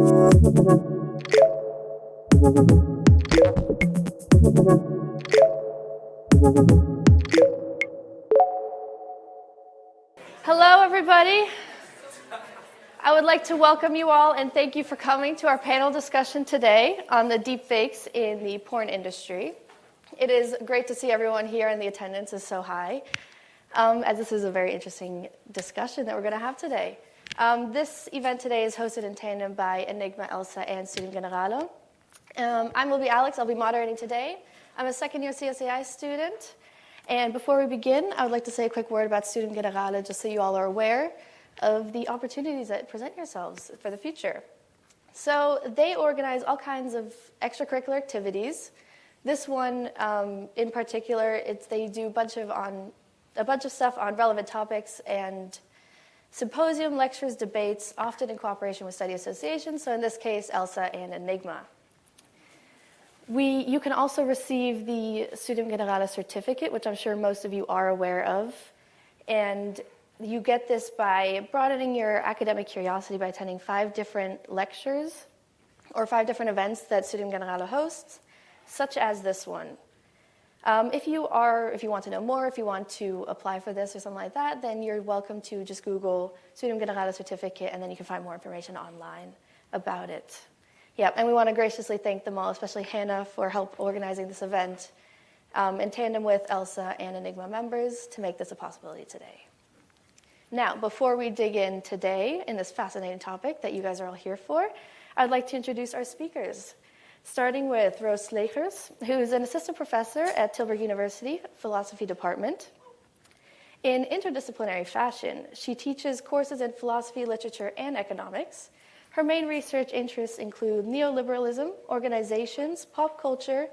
Hello, everybody. I would like to welcome you all and thank you for coming to our panel discussion today on the deepfakes in the porn industry. It is great to see everyone here, and the attendance is so high, um, as this is a very interesting discussion that we're going to have today. Um, this event today is hosted in tandem by Enigma, Elsa, and Studium Generale. Um, I'm Libby Alex. I'll be moderating today. I'm a second year CSAI student. And before we begin, I would like to say a quick word about Studium Generale, just so you all are aware of the opportunities that present yourselves for the future. So they organize all kinds of extracurricular activities. This one, um, in particular, it's they do a bunch of on a bunch of stuff on relevant topics and symposium, lectures, debates, often in cooperation with study associations. So in this case, ELSA and Enigma. We, you can also receive the Studium Generale certificate, which I'm sure most of you are aware of. And you get this by broadening your academic curiosity by attending five different lectures or five different events that Studium Generale hosts, such as this one. Um, if you are, if you want to know more, if you want to apply for this or something like that, then you're welcome to just Google Studium Generale certificate, and then you can find more information online about it. Yep, and we want to graciously thank them all, especially Hannah for help organizing this event um, in tandem with ELSA and Enigma members to make this a possibility today. Now, before we dig in today in this fascinating topic that you guys are all here for, I'd like to introduce our speakers, starting with Rose Slegers, who's an assistant professor at Tilburg University Philosophy Department. In interdisciplinary fashion, she teaches courses in philosophy, literature, and economics, her main research interests include neoliberalism, organizations, pop culture,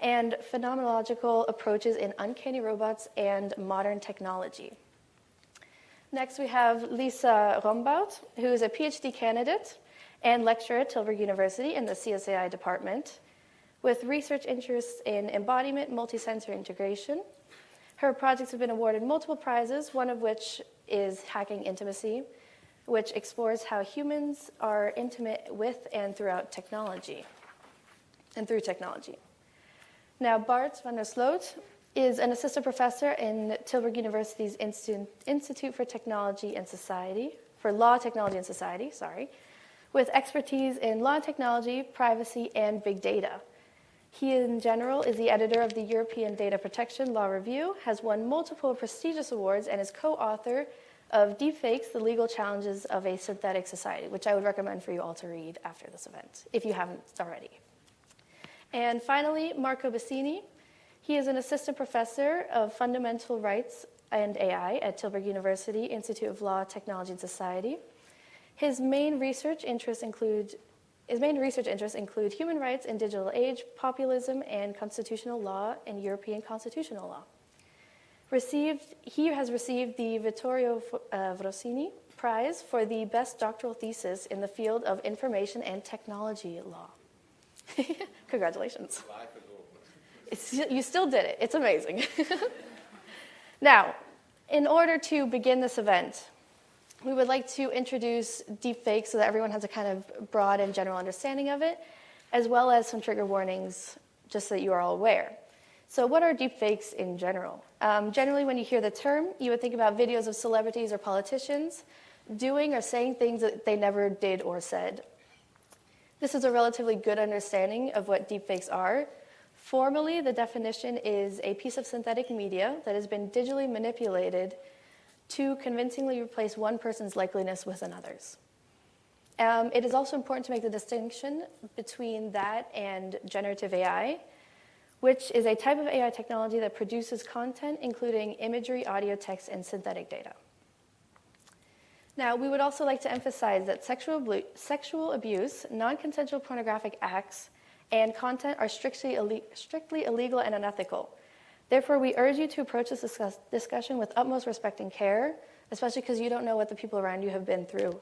and phenomenological approaches in uncanny robots and modern technology. Next, we have Lisa Rombout, who is a PhD candidate and lecturer at Tilburg University in the CSAI department, with research interests in embodiment, multisensory integration. Her projects have been awarded multiple prizes, one of which is Hacking Intimacy, which explores how humans are intimate with and throughout technology, and through technology. Now, Bart van der Sloot is an assistant professor in Tilburg University's Institute for Technology and Society, for Law, Technology, and Society, sorry, with expertise in law and technology, privacy, and big data. He, in general, is the editor of the European Data Protection Law Review, has won multiple prestigious awards, and is co author of Deepfakes, the Legal Challenges of a Synthetic Society, which I would recommend for you all to read after this event, if you haven't already. And finally, Marco Bassini. He is an assistant professor of fundamental rights and AI at Tilburg University Institute of Law, Technology, and Society. His main research interests include his main research interests include human rights in digital age, populism, and constitutional law and European constitutional law. Received, he has received the Vittorio uh, Prize for the best doctoral thesis in the field of information and technology law. Congratulations. It's, you still did it. It's amazing. now, in order to begin this event, we would like to introduce deepfakes so that everyone has a kind of broad and general understanding of it, as well as some trigger warnings just so that you are all aware. So, what are deepfakes in general? Um, generally, when you hear the term, you would think about videos of celebrities or politicians doing or saying things that they never did or said. This is a relatively good understanding of what deepfakes are. Formally, the definition is a piece of synthetic media that has been digitally manipulated to convincingly replace one person's likeliness with another's. Um, it is also important to make the distinction between that and generative AI which is a type of AI technology that produces content including imagery, audio, text, and synthetic data. Now, we would also like to emphasize that sexual, sexual abuse, non consensual pornographic acts, and content are strictly, strictly illegal and unethical. Therefore, we urge you to approach this discuss discussion with utmost respect and care, especially because you don't know what the people around you have been through.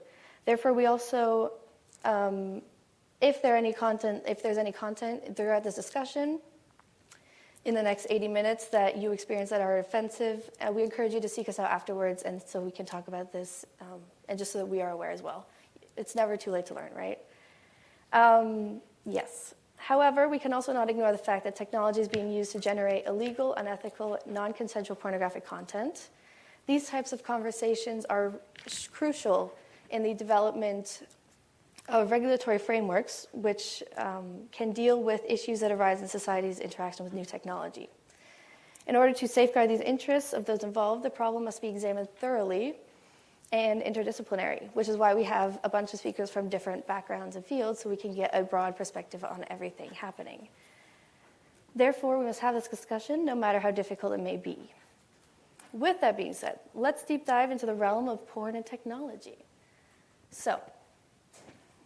Therefore, we also, um, if there any content, if there's any content throughout this discussion, in the next 80 minutes that you experience that are offensive. Uh, we encourage you to seek us out afterwards and so we can talk about this um, and just so that we are aware as well. It's never too late to learn, right? Um, yes. However, we can also not ignore the fact that technology is being used to generate illegal, unethical, non consensual pornographic content. These types of conversations are crucial in the development of regulatory frameworks which um, can deal with issues that arise in society's interaction with new technology. In order to safeguard these interests of those involved, the problem must be examined thoroughly and interdisciplinary, which is why we have a bunch of speakers from different backgrounds and fields so we can get a broad perspective on everything happening. Therefore, we must have this discussion no matter how difficult it may be. With that being said, let's deep dive into the realm of porn and technology. So,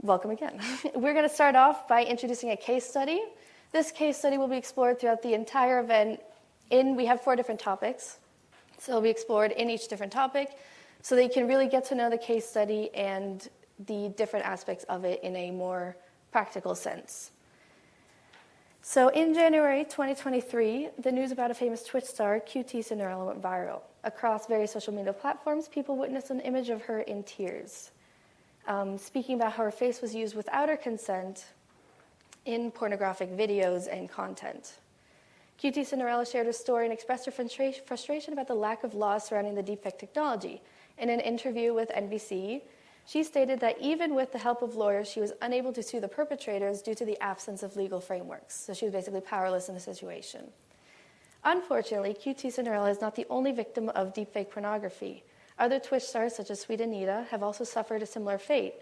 welcome again. We're going to start off by introducing a case study. This case study will be explored throughout the entire event. In we have four different topics, so it'll be explored in each different topic, so they can really get to know the case study and the different aspects of it in a more practical sense. So in January 2023, the news about a famous Twitch star, QT Cinderella, went viral. Across various social media platforms, people witnessed an image of her in tears um, speaking about how her face was used without her consent in pornographic videos and content. QT Cinderella shared her story and expressed her frustration about the lack of laws surrounding the deepfake technology. In an interview with NBC, she stated that even with the help of lawyers, she was unable to sue the perpetrators due to the absence of legal frameworks. So she was basically powerless in the situation. Unfortunately, QT Cinderella is not the only victim of deepfake pornography. Other Twitch stars, such as Sweet Anita, have also suffered a similar fate.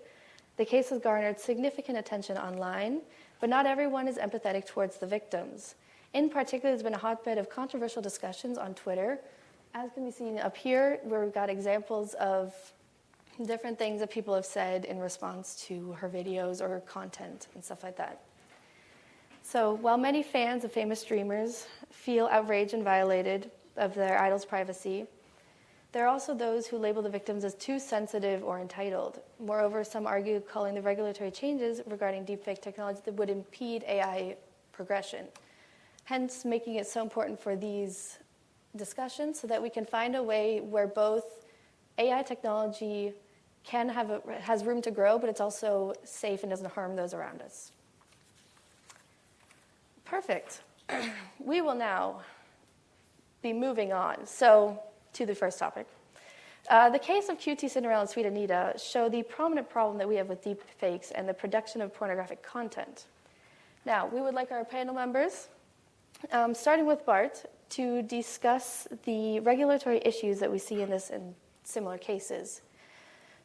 The case has garnered significant attention online, but not everyone is empathetic towards the victims. In particular, there's been a hotbed of controversial discussions on Twitter, as can be seen up here, where we've got examples of different things that people have said in response to her videos or her content and stuff like that. So, while many fans of famous streamers feel outraged and violated of their idol's privacy, there are also those who label the victims as too sensitive or entitled. Moreover, some argue calling the regulatory changes regarding deepfake technology that would impede AI progression. Hence, making it so important for these discussions so that we can find a way where both AI technology can have a, has room to grow, but it's also safe and doesn't harm those around us. Perfect. we will now be moving on. So to the first topic. Uh, the case of QT Cinderella and Sweet Anita show the prominent problem that we have with deep fakes and the production of pornographic content. Now, we would like our panel members, um, starting with Bart, to discuss the regulatory issues that we see in this and similar cases.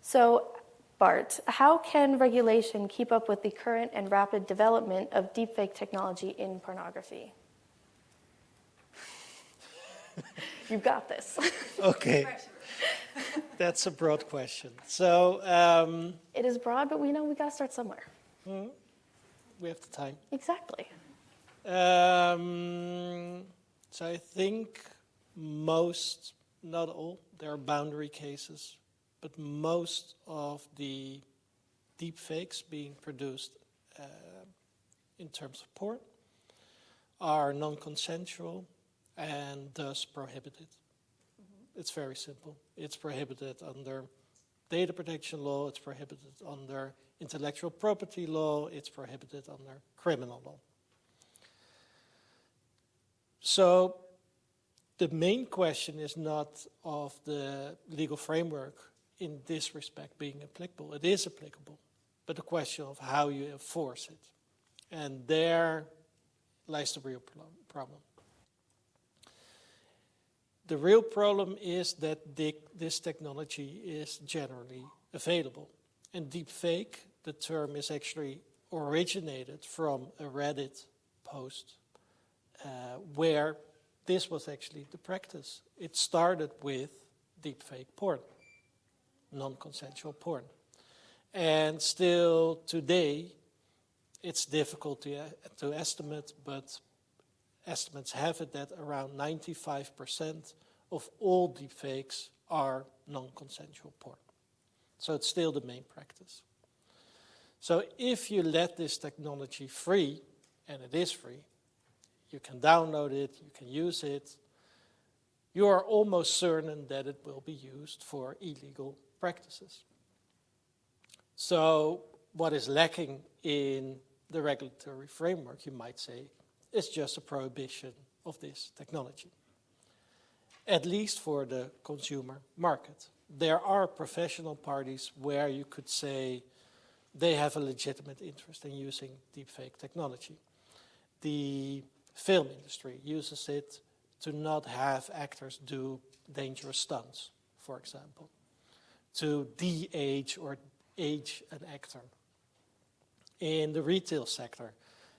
So, Bart, how can regulation keep up with the current and rapid development of deepfake technology in pornography? You've got this. okay. That's a broad question. So um, it is broad, but we know we got to start somewhere. Mm, we have the time. Exactly. Um, so I think most, not all, there are boundary cases, but most of the deep fakes being produced uh, in terms of porn are non-consensual and thus prohibited. Mm -hmm. It's very simple. It's prohibited under data protection law, it's prohibited under intellectual property law, it's prohibited under criminal law. So the main question is not of the legal framework in this respect being applicable. It is applicable, but the question of how you enforce it. And there lies the real problem. The real problem is that this technology is generally available. And deepfake, the term is actually originated from a Reddit post uh, where this was actually the practice. It started with deepfake porn, non-consensual porn. And still today, it's difficult to, uh, to estimate, but estimates have it that around 95% of all deepfakes are non-consensual porn. So it's still the main practice. So if you let this technology free, and it is free, you can download it, you can use it, you are almost certain that it will be used for illegal practices. So what is lacking in the regulatory framework, you might say, is just a prohibition of this technology, at least for the consumer market. There are professional parties where you could say they have a legitimate interest in using deepfake technology. The film industry uses it to not have actors do dangerous stunts, for example, to de-age or age an actor. In the retail sector,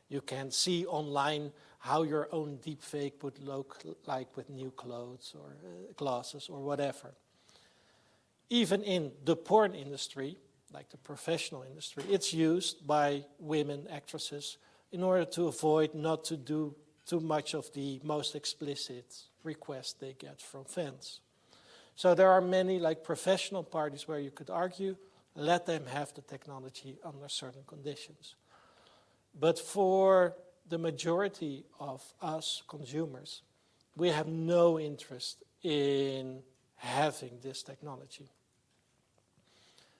you can see online how your own deepfake would look like with new clothes or uh, glasses or whatever. Even in the porn industry, like the professional industry, it's used by women actresses in order to avoid not to do too much of the most explicit requests they get from fans. So there are many like professional parties where you could argue, let them have the technology under certain conditions. But for the majority of us consumers, we have no interest in having this technology.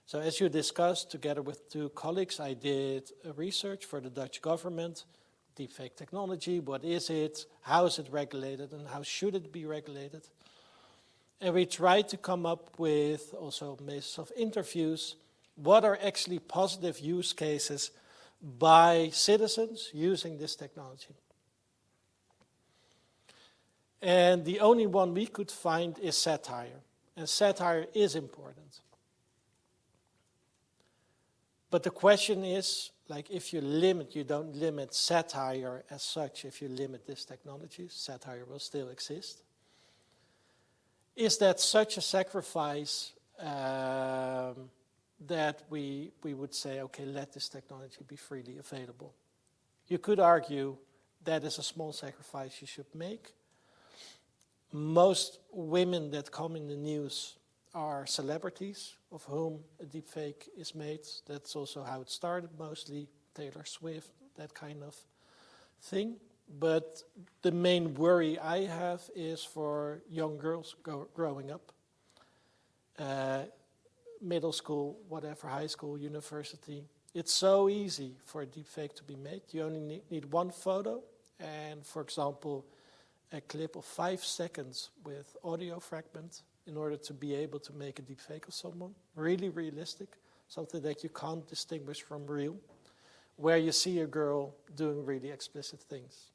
So as you discussed, together with two colleagues, I did research for the Dutch government, deepfake technology, what is it, how is it regulated, and how should it be regulated. And we tried to come up with, also basis of interviews, what are actually positive use cases by citizens using this technology. And the only one we could find is satire. And satire is important. But the question is, like if you limit, you don't limit satire as such, if you limit this technology, satire will still exist. Is that such a sacrifice um, that we, we would say, okay, let this technology be freely available? You could argue that is a small sacrifice you should make. Most women that come in the news are celebrities of whom a deepfake is made. That's also how it started mostly, Taylor Swift, that kind of thing. But the main worry I have is for young girls growing up, uh, middle school, whatever, high school, university. It's so easy for a deepfake to be made. You only need, one photo and, for example, a clip of five seconds with audio fragment in order to be able to make a deep fake of someone. Really realistic, something that you can't distinguish from real, where you see a girl doing really explicit things.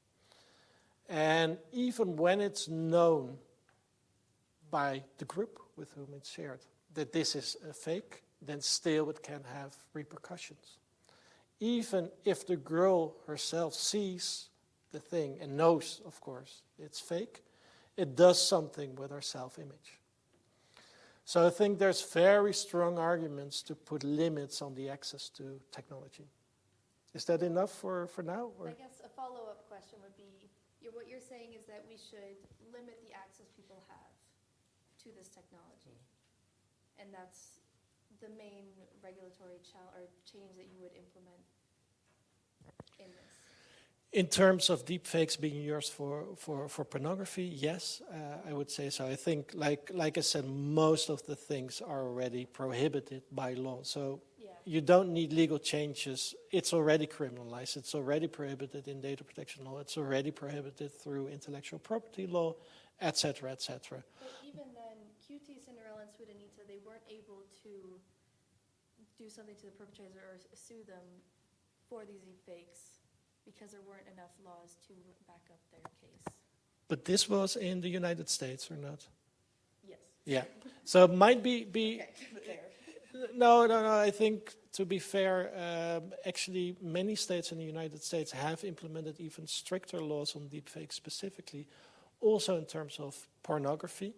And even when it's known by the group with whom it's shared that this is a fake, then still it can have repercussions. Even if the girl herself sees the thing and knows, of course, it's fake, it does something with her self-image. So I think there's very strong arguments to put limits on the access to technology. Is that enough for, for now? Or? I guess a follow-up question would be, you're, what you're saying is that we should limit the access people have to this technology. Mm-hmm. And that's the main regulatory or change that you would implement in this. In terms of deepfakes being used for, for, for pornography, yes, uh, I would say so. I think, like, like I said, most of the things are already prohibited by law. So yeah. you don't need legal changes. It's already criminalized. It's already prohibited in data protection law. It's already prohibited through intellectual property law, etc., etc. But even then, QT, Cinderella, and Sweet Anita, they weren't able to do something to the perpetrator or sue them for these deepfakes because there weren't enough laws to back up their case. But this was in the United States or not? Yes. Yeah. So it might be, be okay. no, no, no. I think to be fair, um, actually many states in the United States have implemented even stricter laws on deepfakes specifically, also in terms of pornography.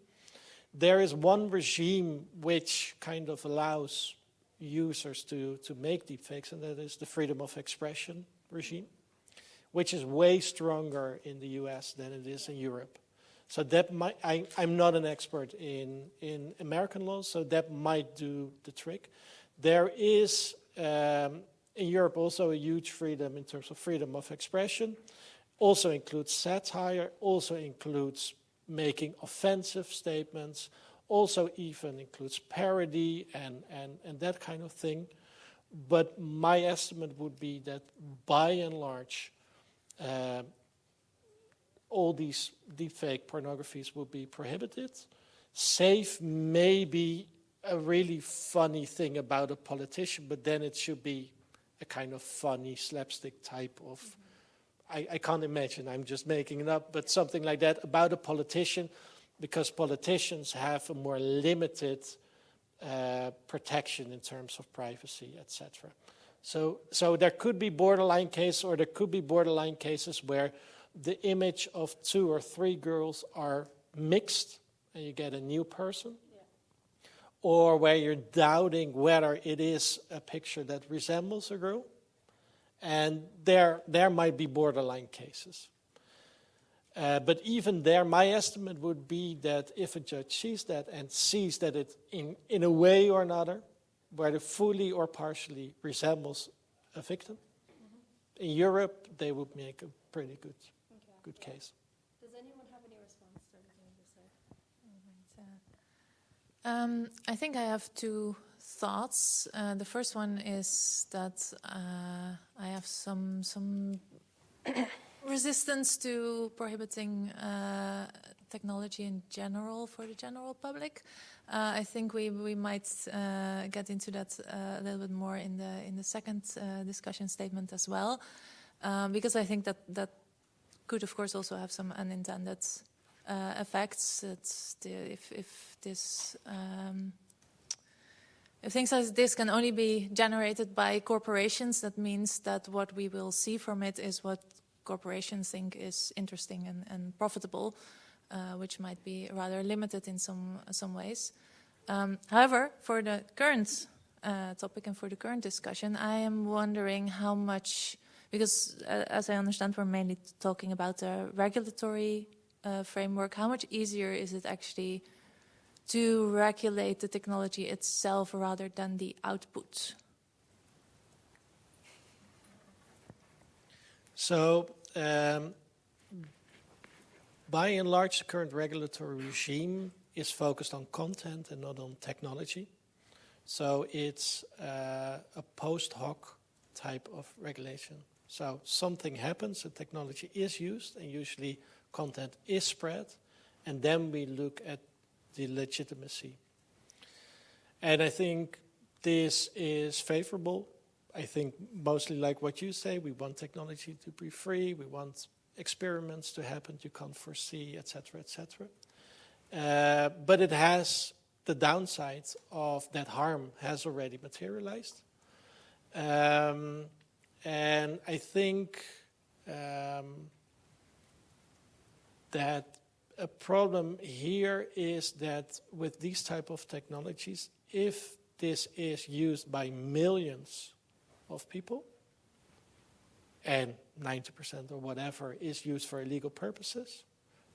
There is one regime which kind of allows users to, to make deepfakes, and that is the freedom of expression regime which is way stronger in the US than it is in Europe. So that might, I, am not an expert in, in American law, so that might do the trick. There is um, in Europe also a huge freedom in terms of freedom of expression, also includes satire, also includes making offensive statements, also even includes parody and, and, and that kind of thing but my estimate would be that by and large, uh, all these deepfake pornographies will be prohibited. Safe may be a really funny thing about a politician, but then it should be a kind of funny slapstick type of. I, I can't imagine, I'm just making it up, but something like that about a politician, because politicians have a more limited uh, protection in terms of privacy, etc. So, so there could be borderline cases, or there could be borderline cases where the image of two or three girls are mixed, and you get a new person, yeah. or where you're doubting whether it is a picture that resembles a girl, and there there might be borderline cases. Uh, but even there, my estimate would be that if a judge sees that and sees that it, in, in a way or another, whether fully or partially resembles a victim, mm -hmm. in Europe, they would make a pretty good, okay. good yeah. case. Does anyone have any response to anything you said? Um, I think I have two thoughts. Uh, the first one is that uh, I have some some resistance to prohibiting uh, technology in general for the general public. Uh, I think we we might uh, get into that uh, a little bit more in the in the second uh, discussion statement as well, um, because I think that that could of course also have some unintended uh, effects. The, if if this um, if things like this can only be generated by corporations, that means that what we will see from it is what corporations think is interesting and, and profitable, uh, which might be rather limited in some, some ways. Um, however, for the current uh, topic and for the current discussion, I am wondering how much, because uh, as I understand, we're mainly talking about the regulatory uh, framework, how much easier is it actually to regulate the technology itself rather than the output? So, um, by and large, the current regulatory regime is focused on content and not on technology. So it's uh, a post hoc type of regulation. So something happens, the technology is used, and usually content is spread, and then we look at the legitimacy. And I think this is favorable I think mostly like what you say, we want technology to be free, we want experiments to happen you can't foresee, etc., etc. Uh, but it has the downside of that harm has already materialized. Um, and I think um, that a problem here is that with these type of technologies, if this is used by millions of people, and 90% or whatever is used for illegal purposes,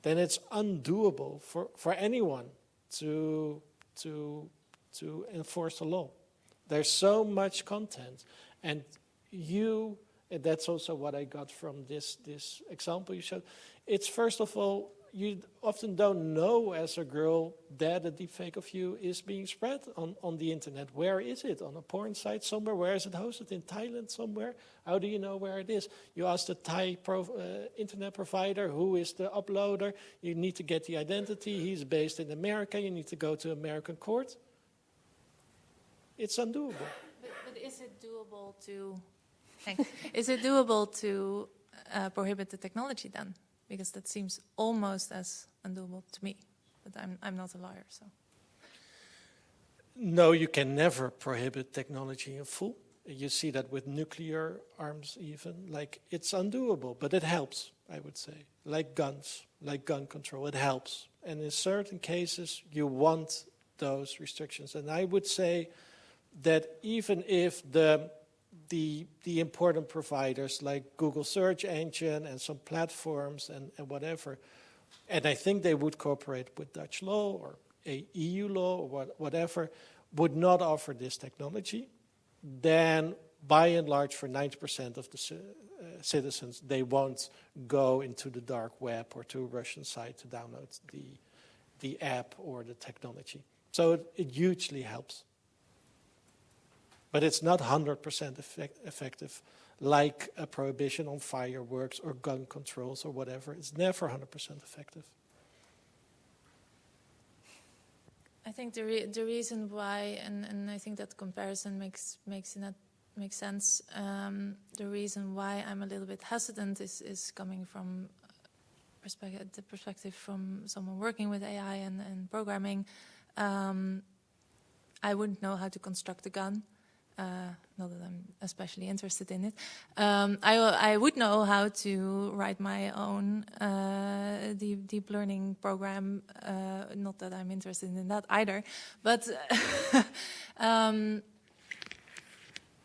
then it's undoable for, for anyone to, to, to enforce the law. There's so much content, and you, and that's also what I got from this, this example you showed, it's first of all you often don't know as a girl that a deepfake of you is being spread on, on the internet. Where is it? On a porn site somewhere? Where is it hosted? In Thailand somewhere? How do you know where it is? You ask the Thai pro, uh, internet provider who is the uploader. You need to get the identity. He's based in America. You need to go to American court. It's undoable. But, but is it doable to? is it doable to uh, prohibit the technology then? Because that seems almost as undoable to me. But I'm, I'm not a lawyer, so. No, you can never prohibit technology in full. You see that with nuclear arms even, like it's undoable, but it helps, I would say. Like guns, like gun control, it helps. And in certain cases, you want those restrictions. And I would say that even if the the, the important providers like Google search engine and some platforms and, and whatever. And I think they would cooperate with Dutch law or EU law or what, whatever, would not offer this technology, then by and large for 90% of the uh, citizens, they won't go into the dark web or to a Russian site to download the, the app or the technology. So it, it hugely helps. But it's not 100% effect effective like a prohibition on fireworks or gun controls or whatever. It's never 100% effective. I think the re the reason why, and, and I think that comparison makes makes that makes sense. Um, the reason why I'm a little bit hesitant is is coming from perspective, the perspective from someone working with AI and, and programming. Um, I wouldn't know how to construct a gun. Uh, not that I'm especially interested in it. Um, I, I, would know how to write my own uh, deep, deep, learning program. Uh, not that I'm interested in that either, but um,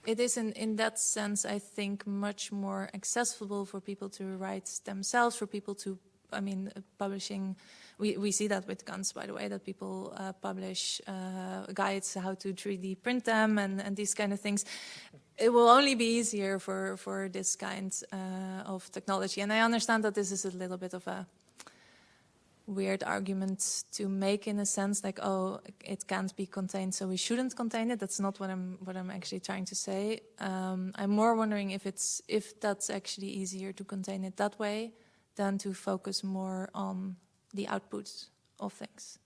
it is in, in that sense, I think, much more accessible for people to write themselves, for people to, I mean, publishing we, we see that with guns, by the way, that people uh, publish uh, guides how to 3D print them and, and these kind of things. It will only be easier for, for this kind uh, of technology. And I understand that this is a little bit of a weird argument to make in a sense like oh it can't be contained so we shouldn't contain it that's not what i'm what i'm actually trying to say um, i'm more wondering if it's if that's actually easier to contain it that way than to focus more on the outputs of things.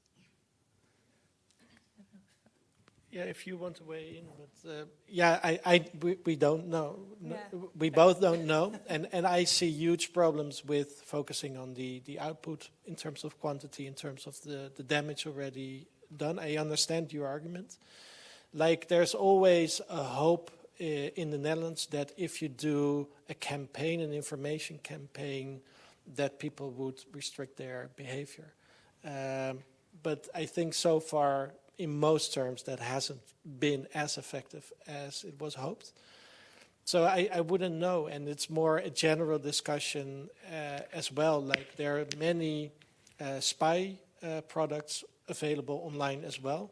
Yeah, if you want to weigh in, but uh, yeah, I, I, we, we don't know. Yeah. We both don't know, and and I see huge problems with focusing on the the output in terms of quantity, in terms of the the damage already done. I understand your argument. Like there's always a hope uh, in the Netherlands that if you do a campaign, an information campaign that people would restrict their behavior. Um, but I think so far, in most terms, that hasn't been as effective as it was hoped. So I, I wouldn't know, and it's more a general discussion uh, as well. Like there are many uh, spy uh, products available online as well,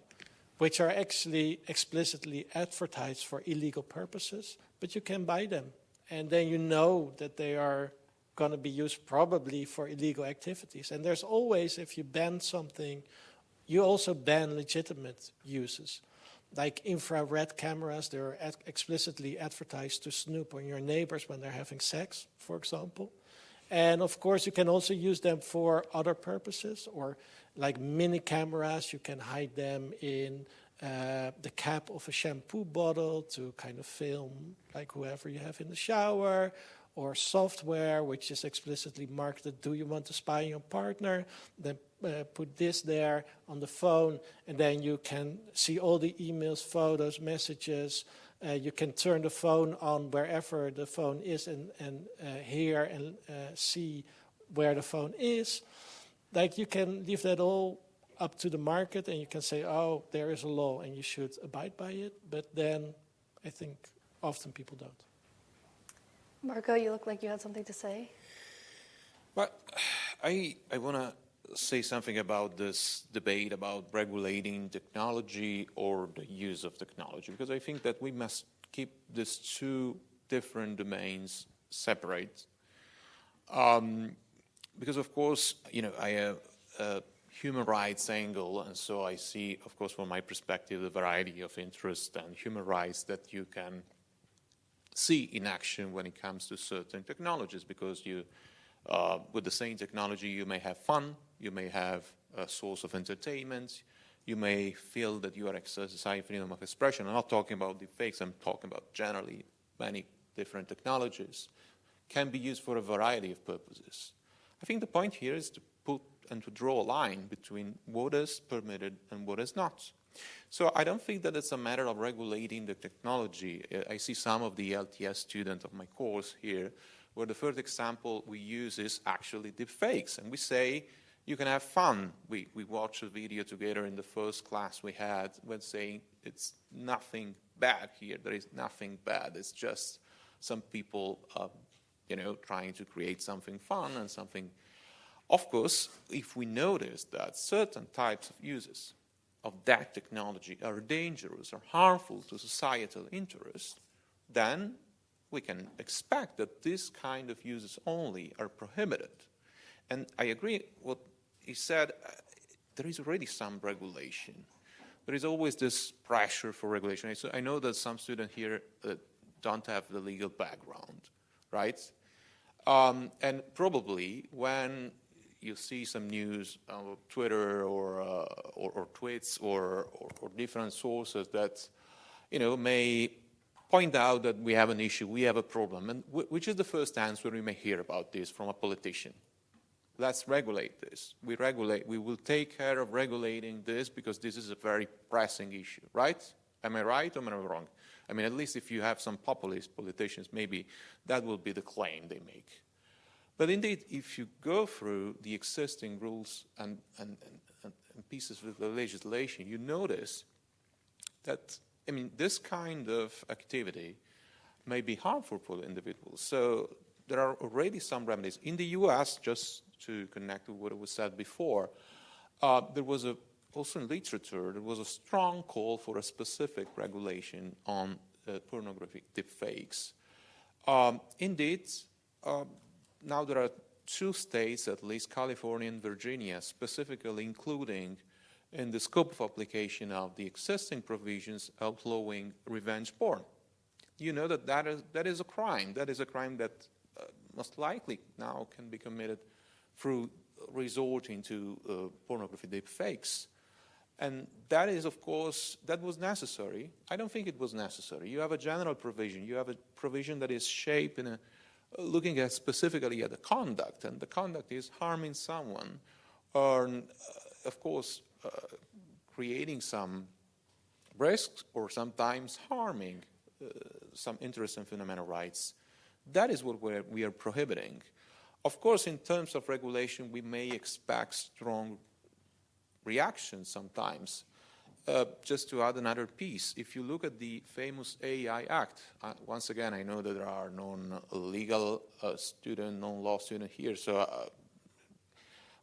which are actually explicitly advertised for illegal purposes, but you can buy them. And then you know that they are going to be used probably for illegal activities. And there's always, if you ban something, you also ban legitimate uses. Like infrared cameras, they're explicitly advertised to snoop on your neighbors when they're having sex, for example. And of course, you can also use them for other purposes, or like mini cameras, you can hide them in uh, the cap of a shampoo bottle to kind of film like whoever you have in the shower, or software which is explicitly marketed, do you want to spy on your partner? Then uh, put this there on the phone and then you can see all the emails, photos, messages. Uh, you can turn the phone on wherever the phone is and, and uh, hear and uh, see where the phone is. Like you can leave that all up to the market and you can say, oh, there is a law and you should abide by it. But then I think often people don't. Marco, you look like you had something to say. Well, I, I want to say something about this debate about regulating technology or the use of technology, because I think that we must keep these two different domains separate. Um, because, of course, you know, I have a human rights angle, and so I see, of course, from my perspective, the variety of interests and human rights that you can see in action when it comes to certain technologies because you, uh, with the same technology, you may have fun, you may have a source of entertainment, you may feel that you are exercising freedom of expression. I'm not talking about the fakes, I'm talking about generally many different technologies can be used for a variety of purposes. I think the point here is to put and to draw a line between what is permitted and what is not. So I don't think that it's a matter of regulating the technology. I see some of the LTS students of my course here, where the first example we use is actually deepfakes. And we say, you can have fun. We, we watched a video together in the first class we had when saying it's nothing bad here. There is nothing bad. It's just some people, uh, you know, trying to create something fun and something. Of course, if we notice that certain types of uses of that technology are dangerous or harmful to societal interest, then we can expect that this kind of uses only are prohibited. And I agree what he said, uh, there is already some regulation. there is always this pressure for regulation. So I know that some students here uh, don't have the legal background, right? Um, and probably when you see some news on Twitter or, uh, or, or, tweets or, or, or different sources that, you know, may point out that we have an issue, we have a problem, and which is the first answer we may hear about this from a politician? let's regulate this. We regulate, we will take care of regulating this because this is a very pressing issue, right? Am I right or am I wrong? I mean, at least if you have some populist politicians, maybe that will be the claim they make. But indeed, if you go through the existing rules and, and, and, and pieces of the legislation, you notice that, I mean, this kind of activity may be harmful for individuals. So there are already some remedies. In the US, just to connect with what was said before, uh, there was a, also in literature, there was a strong call for a specific regulation on uh, pornographic deepfakes. Um, indeed, uh, now there are two states, at least California and Virginia, specifically including in the scope of application of the existing provisions outlawing revenge porn. You know that that is, that is a crime. That is a crime that uh, most likely now can be committed through resorting to uh, pornography deep fakes. And that is, of course, that was necessary. I don't think it was necessary. You have a general provision. You have a provision that is shaped in a, looking at specifically at the conduct, and the conduct is harming someone, or, uh, of course, uh, creating some risks, or sometimes harming uh, some interests and fundamental rights. That is what we're, we are prohibiting. Of course, in terms of regulation, we may expect strong reactions sometimes. Uh, just to add another piece, if you look at the famous AI Act, uh, once again, I know that there are non-legal uh, student, non-law student here, so, uh,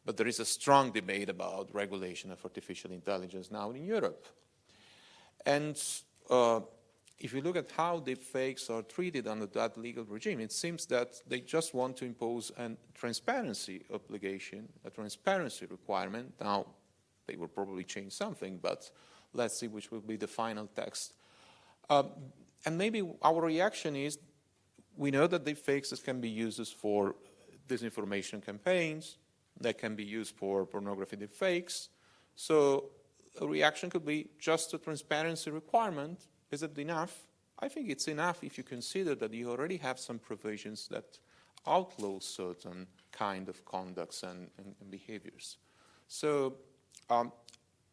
but there is a strong debate about regulation of artificial intelligence now in Europe. And uh, if you look at how deepfakes are treated under that legal regime, it seems that they just want to impose a transparency obligation, a transparency requirement. Now, they will probably change something, but let's see which will be the final text. Um, and maybe our reaction is, we know that deepfakes can be used for disinformation campaigns, they can be used for pornography deepfakes, so a reaction could be just a transparency requirement is it enough? I think it's enough if you consider that you already have some provisions that outlaw certain kind of conducts and, and, and behaviors. So, um,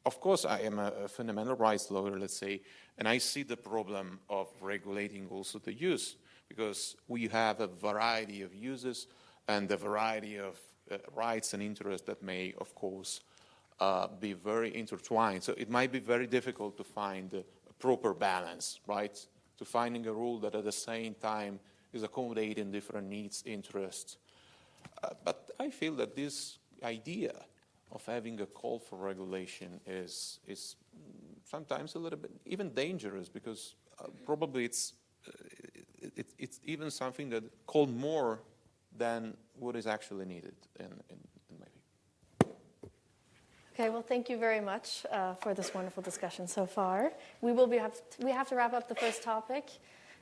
of course, I am a, a, fundamental rights lawyer, let's say, and I see the problem of regulating also the use, because we have a variety of uses and a variety of uh, rights and interests that may, of course, uh, be very intertwined. So it might be very difficult to find a proper balance, right? To finding a rule that at the same time is accommodating different needs, interests. Uh, but I feel that this idea of having a call for regulation is, is sometimes a little bit even dangerous because uh, probably it's, uh, it, it's even something that called more than what is actually needed in, in, Okay, well, thank you very much uh, for this wonderful discussion so far. We will be have to, we have to wrap up the first topic.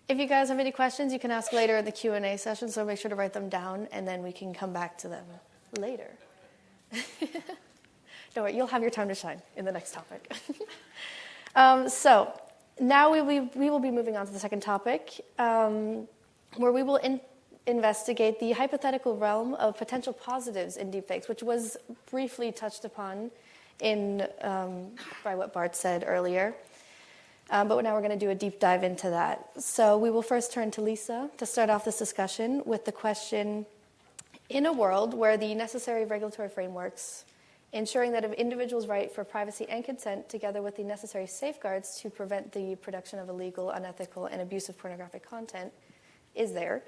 If you guys have any questions, you can ask later in the Q and A session. So make sure to write them down, and then we can come back to them later. Don't worry, you'll have your time to shine in the next topic. um, so now we, we, we, will be moving on to the second topic, um, where we will in, investigate the hypothetical realm of potential positives in deepfakes, which was briefly touched upon in, um, by what Bart said earlier. Um, but now we're going to do a deep dive into that. So we will first turn to Lisa to start off this discussion with the question In a world where the necessary regulatory frameworks ensuring that an individual's right for privacy and consent, together with the necessary safeguards to prevent the production of illegal, unethical, and abusive pornographic content, is there,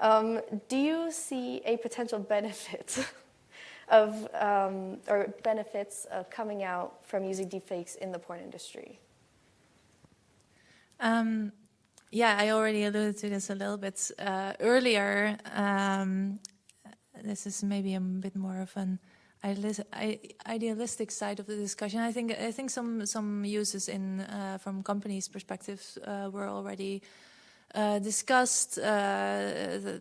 um, do you see a potential benefit of, um, or benefits of coming out from using deepfakes in the porn industry? Um, yeah, I already alluded to this a little bit uh, earlier. This is maybe a bit more of an idealistic side of the discussion. I think I think some some uses in uh, from companies' perspectives uh, were already uh, discussed. Uh,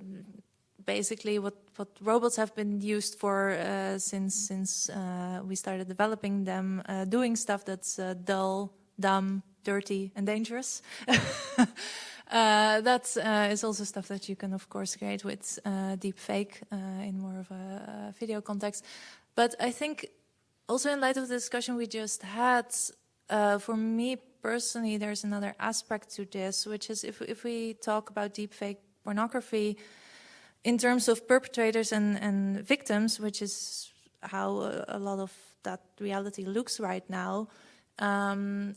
basically, what what robots have been used for uh, since since uh, we started developing them, doing stuff that's dull, dumb, dirty, and dangerous. Uh, that uh, is also stuff that you can, of course, create with uh, deepfake uh, in more of a, a video context. But I think also in light of the discussion we just had, uh, for me personally, there's another aspect to this, which is if, if we talk about deepfake pornography in terms of perpetrators and, and victims, which is how a, a lot of that reality looks right now, um,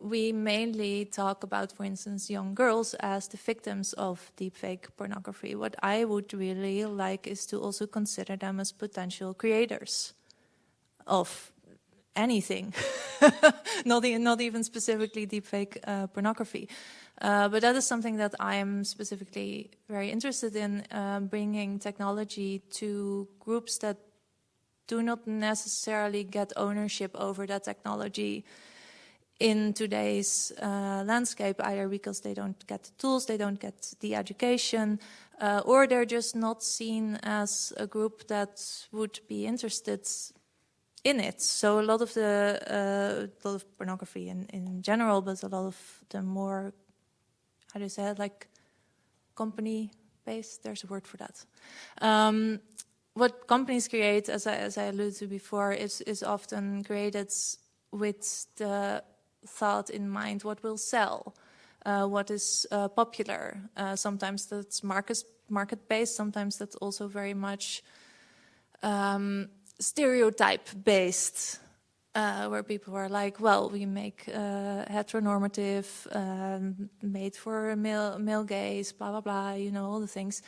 we mainly talk about, for instance, young girls as the victims of deepfake pornography. What I would really like is to also consider them as potential creators of anything, not, e not even specifically deepfake uh, pornography. Uh, but that is something that I'm specifically very interested in, uh, bringing technology to groups that do not necessarily get ownership over that technology in today's uh, landscape, either because they don't get the tools, they don't get the education, uh, or they're just not seen as a group that would be interested in it. So a lot of the uh, lot of pornography in, in general, but a lot of the more how do you say it, like company based. There's a word for that. Um, what companies create, as I, as I alluded to before, is is often created with the thought in mind what will sell, uh, what is uh, popular. Uh, sometimes that's market market based. Sometimes that's also very much um, stereotype based. Uh, where people are like, well, we make uh, heteronormative, um, made for male, male gaze, blah, blah, blah, you know, all the things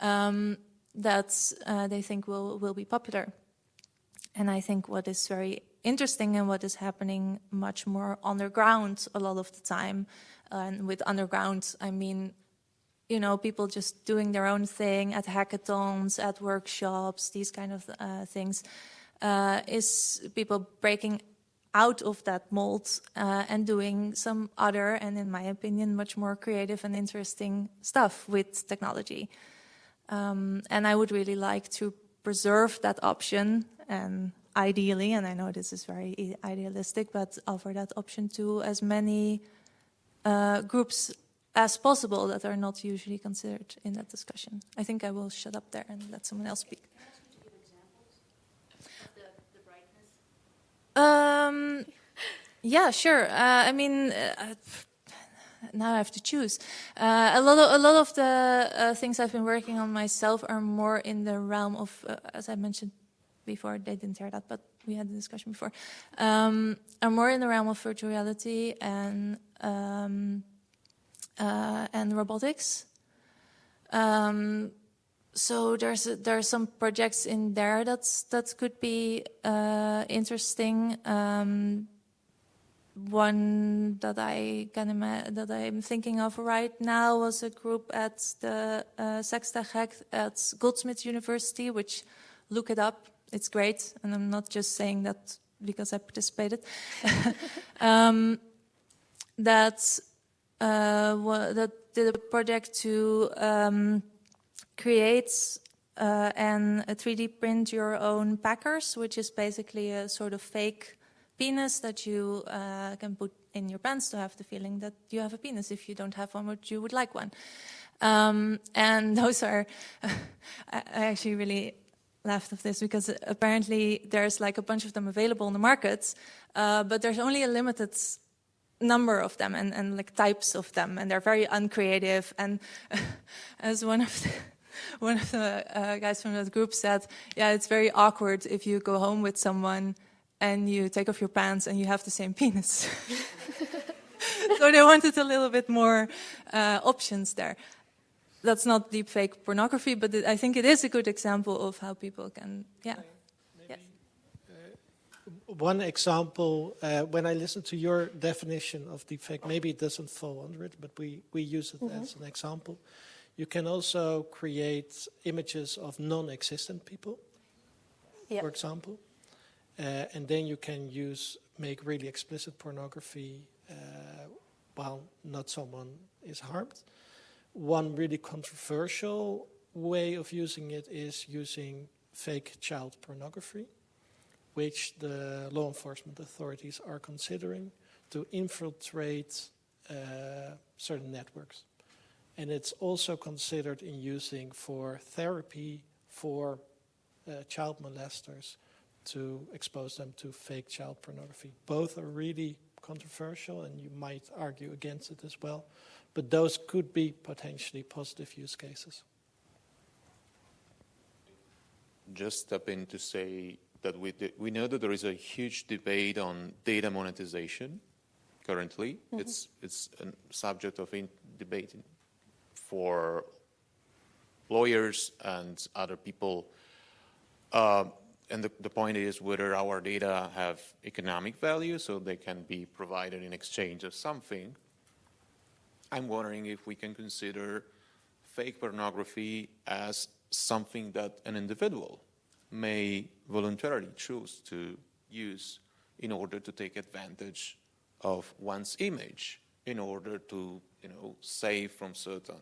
um, that uh, they think will, will be popular. And I think what is very interesting and what is happening much more underground a lot of the time. and with underground, I mean, you know, people just doing their own thing at hackathons, at workshops, these kind of uh, things, uh, is people breaking out of that mold uh, and doing some other, and in my opinion, much more creative and interesting stuff with technology. Um, and I would really like to preserve that option and ideally, and I know this is very idealistic, but offer that option to as many uh, groups as possible that are not usually considered in that discussion. I think I will shut up there and let someone else speak. Um, yeah, sure. Uh, I mean, uh, now I have to choose. Uh, a lot of a lot of the uh, things I've been working on myself are more in the realm of, uh, as I mentioned before, they didn't hear that, but we had the discussion before, um, are more in the realm of virtual reality and um, uh, and robotics. Um, so there's a, there are some projects in there that's that could be uh, interesting. Um, one that I can that I'm thinking of right now was a group at the uh, Sextech at Goldsmiths University, which look it up it's great, and I'm not just saying that because I participated. um, that uh, that did a project to um, create uh, and 3D print your own packers, which is basically a sort of fake penis that you uh, can put in your pants to have the feeling that you have a penis if you don't have one, but you would like one. Um, and those are, I actually really left of this because apparently there's like a bunch of them available in the market, uh, but there's only a limited number of them and, and like types of them, and they're very uncreative. And as one of the, one of the uh, guys from that group said, yeah, it's very awkward if you go home with someone and you take off your pants and you have the same penis. so they wanted a little bit more uh, options there that's not deep fake pornography, but it, I think it is a good example of how people can, yeah. Maybe, uh, one example, uh, when I listen to your definition of deepfake, maybe it doesn't fall under it, but we, we use it mm -hmm. as an example. You can also create images of non-existent people. Yep. for example. Uh, and then you can use make really explicit pornography uh, while not someone is harmed. One really controversial way of using it is using fake child pornography, which the law enforcement authorities are considering to infiltrate uh, certain networks. And it's also considered in using for therapy for uh, child molesters to expose them to fake child pornography. Both are really controversial, and you might argue against it as well. But those could be potentially positive use cases. just step in to say that we, we know that there is a huge debate on data monetization currently. It's, it's a subject of in debate for lawyers and other people. Um, and the, the point is whether our data have economic value so they can be provided in exchange of something. I'm wondering if we can consider fake pornography as something that an individual may voluntarily choose to use in order to take advantage of one's image in order to, you know, save from certain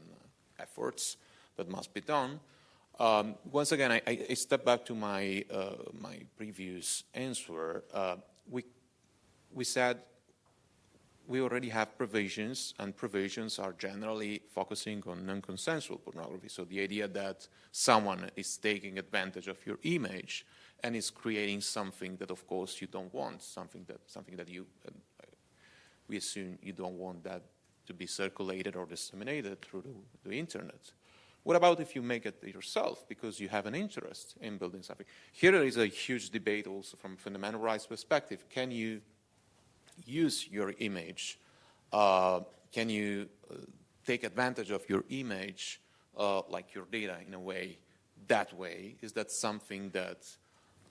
efforts that must be done. Um, once again, I, I, step back to my, uh, my previous answer. Uh, we, we said we already have provisions, and provisions are generally focusing on non-consensual pornography. So the idea that someone is taking advantage of your image and is creating something that, of course, you don't want, something that, something that you, uh, we assume you don't want that to be circulated or disseminated through the, the internet. What about if you make it yourself because you have an interest in building something? Here is a huge debate also from a fundamental rights perspective. Can you use your image? Uh, can you uh, take advantage of your image, uh, like your data in a way, that way? Is that something that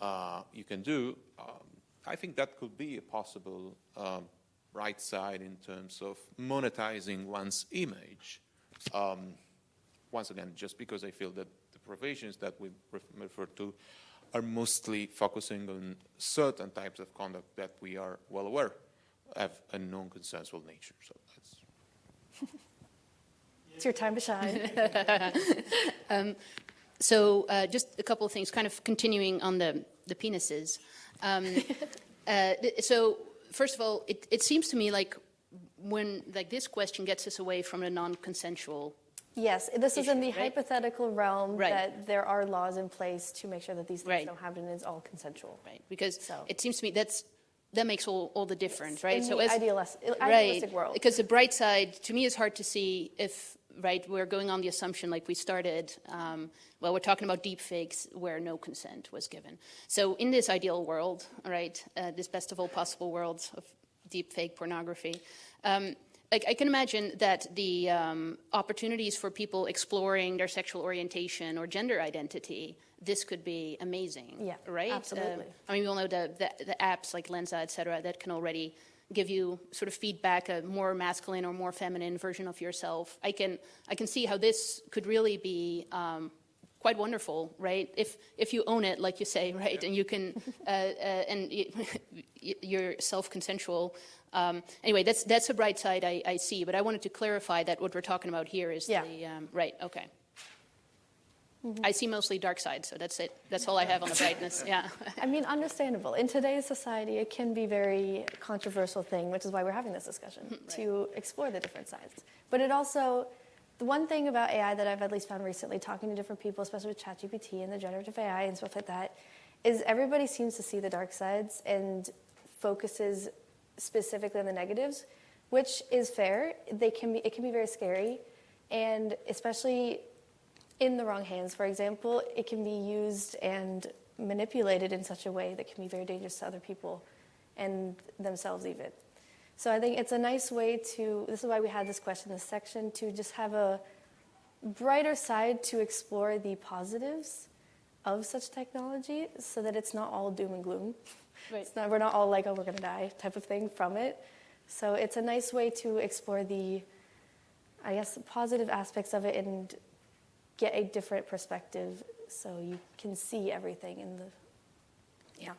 uh, you can do? Um, I think that could be a possible um, right side in terms of monetizing one's image. Um, once again, just because I feel that the provisions that we refer to are mostly focusing on certain types of conduct that we are well aware have a non-consensual nature. So that's. It's your time to shine. um, so uh, just a couple of things, kind of continuing on the, the penises. Um, uh, so first of all, it, it seems to me like when like this question gets us away from a non-consensual Yes, this is in the right? hypothetical realm Right. that there are laws in place to make sure that these things Right. don't happen and it's all consensual. right? Because So- it seems to me that's that makes all, all the difference, right? In idealis- right, idealistic world. because the bright side to me is hard to see if right we're going on the assumption like we started. Um, well, we're talking about deep fakes where no consent was given. So in this ideal world, right, uh, this best of all possible worlds of deep fake pornography. Um, like I can imagine that the um, opportunities for people exploring their sexual orientation or gender identity, this could be amazing. Yeah, right. absolutely. Um, I mean, we all know the, the, the apps like Lensa, et cetera, that can already give you sort of feedback, a more masculine or more feminine version of yourself. I can, I can see how this could really be um, quite wonderful, right? If, if you own it, like you say, right, and you can, uh, uh, and you're self-consensual. Um, anyway, that's, that's a bright side I, I see, but I wanted to clarify that what we're talking about here is Yeah. the, um, right, okay. Mm-hmm. I see mostly dark side, so that's it. That's all I have on the brightness, yeah. I mean, understandable. In today's society, it can be very controversial thing, which is why we're having this discussion to explore the different sides. But it also, the one thing about AI that I've at least found recently, talking to different people, especially with ChatGPT and the generative AI and stuff like that, is everybody seems to see the dark sides and focuses specifically on the negatives, which is fair. They can be, it can be very scary, and especially in the wrong hands, for example, it can be used and manipulated in such a way that can be very dangerous to other people and themselves even. So I think it's a nice way to, this is why we had this question this section, to just have a brighter side to explore the positives of such technology so that it's not all doom and gloom. Right. It's not, we're not all like, oh, we're going to die type of thing from it. So it's a nice way to explore the, I guess, positive aspects of it and get a different perspective so you can see everything in the yeah,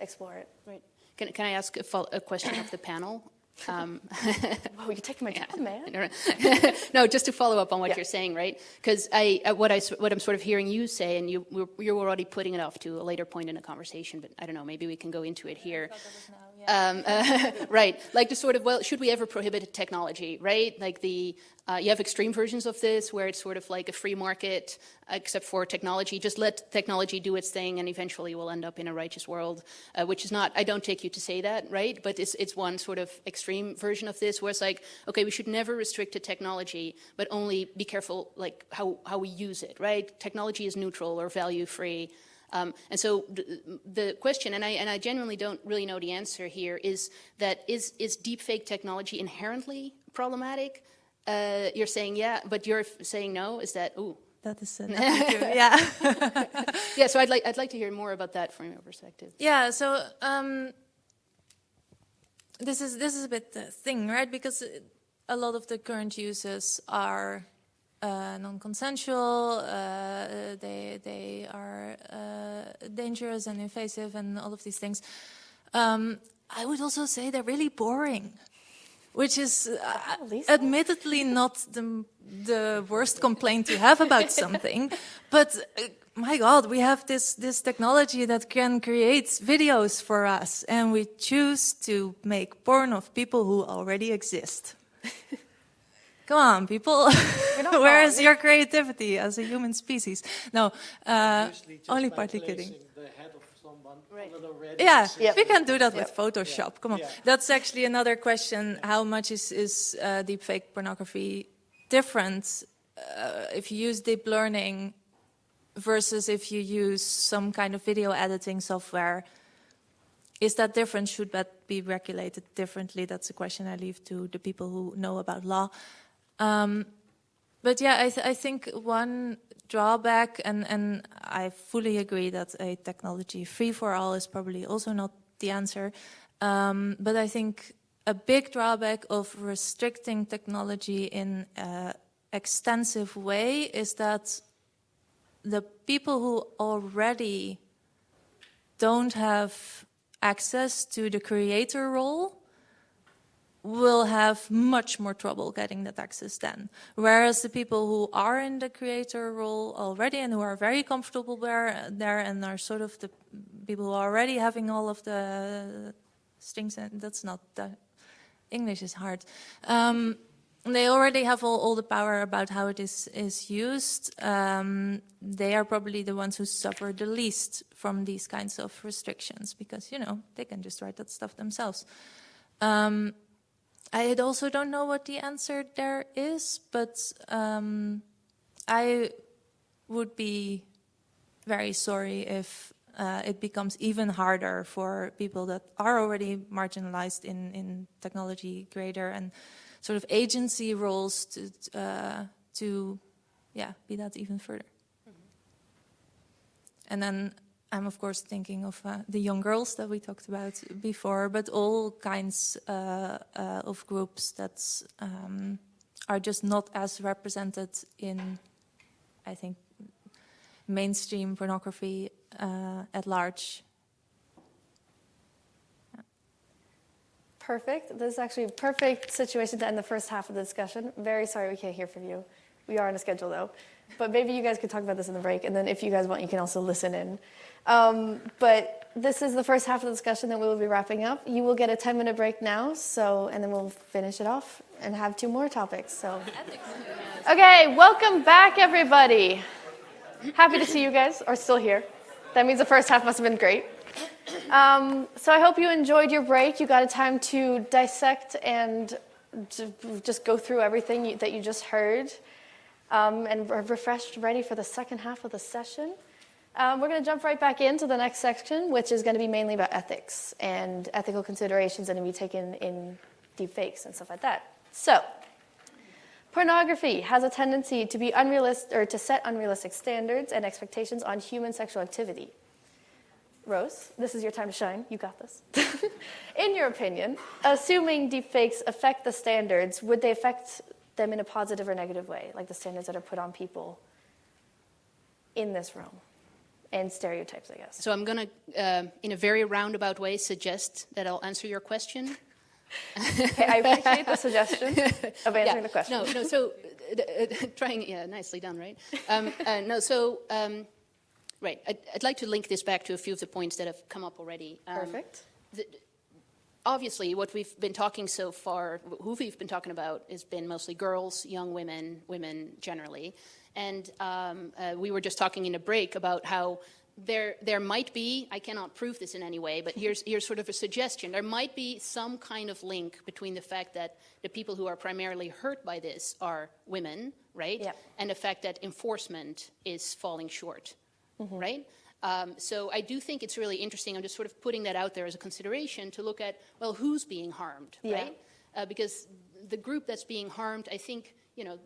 explore it. Right. Can, can I ask a, a question of the panel? Um, Oh, you're taking my job, man. No, no. no, just to follow up on what Yeah. you're saying, right? Because I, uh, what I, s- what I'm sort of hearing you say, and you, you're already putting it off to a later point in the conversation, but I don't know, maybe we can go into it here. Um, uh, right, like the sort of, well, should we ever prohibit technology, right? Like the, uh, you have extreme versions of this where it's sort of like a free market, except for technology. Just let technology do its thing, and eventually we'll end up in a righteous world, uh, which is not. I don't take you to say that, right? But it's it's one sort of extreme version of this, where it's like, okay, we should never restrict to technology, but only be careful, like how how we use it, right? Technology is neutral or value free. Um, and so the, question, and I, and I genuinely don't really know the answer here, is that is, is deepfake technology inherently problematic? Uh, you're saying yeah, but you're saying no. Is that ooh? That is true. Yeah. Yeah. So I'd like I'd like to hear more about that from your perspective. Yeah, so um, this is this is a bit the thing, right? Because a lot of the current uses are uh, non-consensual. Uh, they they are uh, dangerous and invasive, and all of these things. Um, I would also say they're really boring, which is uh, admittedly not the the worst complaint to have about something, but. Uh, my God, we have this, this technology that can create videos for us, and we choose to make porn of people who already exist. Come on, people. not Where wrong. is your creativity as a human species? No, uh, only by partly kidding. placing the head of someone Right. on an already Yeah, Yep. we can do that with Photoshop. Come on, Yeah. that's actually another question. How much is is uh, deepfake pornography different uh, if you use deep learning versus if you use some kind of video editing software? Is that different? Should that be regulated differently? That's a question I leave to the people who know about law. Um, but yeah, I, th- I think one drawback, and, and I fully agree that a technology free for all is probably also not the answer. Um, but I think a big drawback of restricting technology in an extensive way is that the people who already don't have access to the creator role will have much more trouble getting that access then. Whereas the people who are in the creator role already and who are very comfortable there, there and are sort of the people who are already having all of the strings, and that's not the English is hard. Um, they already have all, all the power about how it is is used. Um, they are probably the ones who suffer the least from these kinds of restrictions because you know they can just write that stuff themselves. Um, I also don't know what the answer there is, but um, I would be very sorry if uh, it becomes even harder for people that are already marginalized in, in technology greater and sort of agency roles to, uh, to yeah, be that even further. And then I'm of course thinking of uh, the young girls that we talked about before, but all kinds uh, uh, of groups that um, are just not as represented in, I think, mainstream pornography uh, at large. Perfect. This is actually a perfect situation to end the first half of the discussion. Very sorry we can't hear from you. We are on a schedule though. But maybe you guys could talk about this in the break, and then if you guys want, you can also listen in. Um, but this is the first half of the discussion that we will be wrapping up. You will get a 10 minute break now, so and then we'll finish it off and have two more topics. So, okay, welcome back, everybody. Happy to see you guys are still here. That means the first half must have been great. Um, so I hope you enjoyed your break. You got a time to dissect and just go through everything that you just heard, um, and are refreshed, ready for the second half of the session. Um, we're going to jump right back into the next section, which is going to be mainly about ethics and ethical considerations that are going to be taken in deep fakes and stuff like that. So, pornography has a tendency to be unrealistic or to set unrealistic standards and expectations on human sexual activity. Rose, this is your time to shine. You got this. in your opinion, assuming deepfakes affect the standards, would they affect them in a positive or negative way, like the standards that are put on people in this room and stereotypes, I guess. So I'm going to, uh, in a very roundabout way, suggest that I'll answer your question. Okay, I appreciate the suggestion of answering Yeah, the question. No, no. So, uh, trying, yeah, nicely done, right? Um, uh, no, so, um, right. I'd, I'd like to link this back to a few of the points that have come up already. Um, Perfect. the- obviously, what we've been talking so far, who we've been talking about, has been mostly girls, young women, women generally. And um, uh, we were just talking in a break about how there, there might be, I cannot prove this in any way, but here's, here's sort of a suggestion. There might be some kind of link between the fact that the people who are primarily hurt by this are women, right? Yep. And the fact that enforcement is falling short, right? Um, so I do think it's really interesting. I'm just sort of putting that out there as a consideration to look at, well, who's being harmed, Yeah. right? Uh, because the group that's being harmed, I think, you know,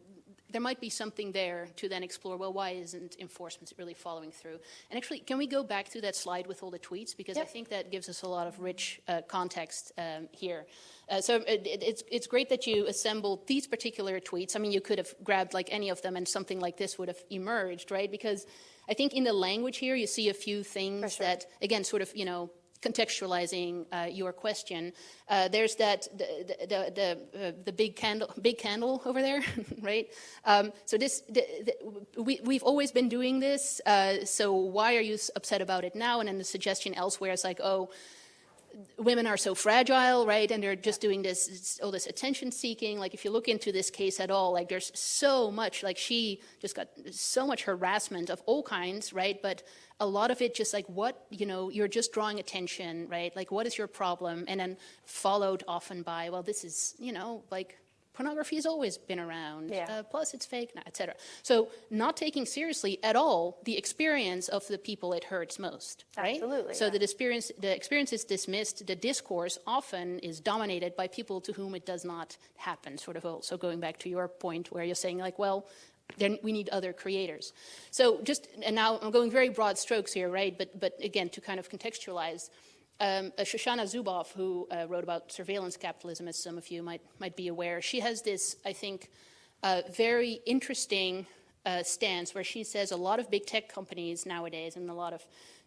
there might be something there to then explore, well, why isn't enforcement really following through? And actually, can we go back to that slide with all the tweets? Because I think that gives us a lot of rich uh, context um, here. Uh, so it, it's, it's great that you assembled these particular tweets. I mean, you could have grabbed like any of them and something like this would have emerged, right? Because I think in the language here, you see a few things sure. that, again, sort of, you know, contextualizing uh, your question. Uh, there's that the the the, uh, the big candle big candle over there, right? Um, so this the, the, we we've always been doing this. Uh, so why are you upset about it now? And then the suggestion elsewhere is like, oh, women are so fragile, right? And they're just doing this, all this attention seeking. Like if you look into this case at all, like there's so much, like she just got so much harassment of all kinds, right? But a lot of it just like what, you know, you're just drawing attention, right? Like what is your problem? And then followed often by, well, this is, you know, like pornography has always been around. Yeah. Uh, plus it's fake, et cetera. So not taking seriously at all the experience of the people it hurts most, right? Absolutely, So yeah. the experience, the experience is dismissed. The discourse often is dominated by people to whom it does not happen. Sort of also going back to your point where you're saying like, well, then we need other creators. So just and now I'm going very broad strokes here, right? But but again to kind of contextualize. Um, uh, Shoshana Zuboff, who uh, wrote about surveillance capitalism, as some of you might might be aware, she has this, I think, uh, very interesting uh, stance where she says a lot of big tech companies nowadays and a lot of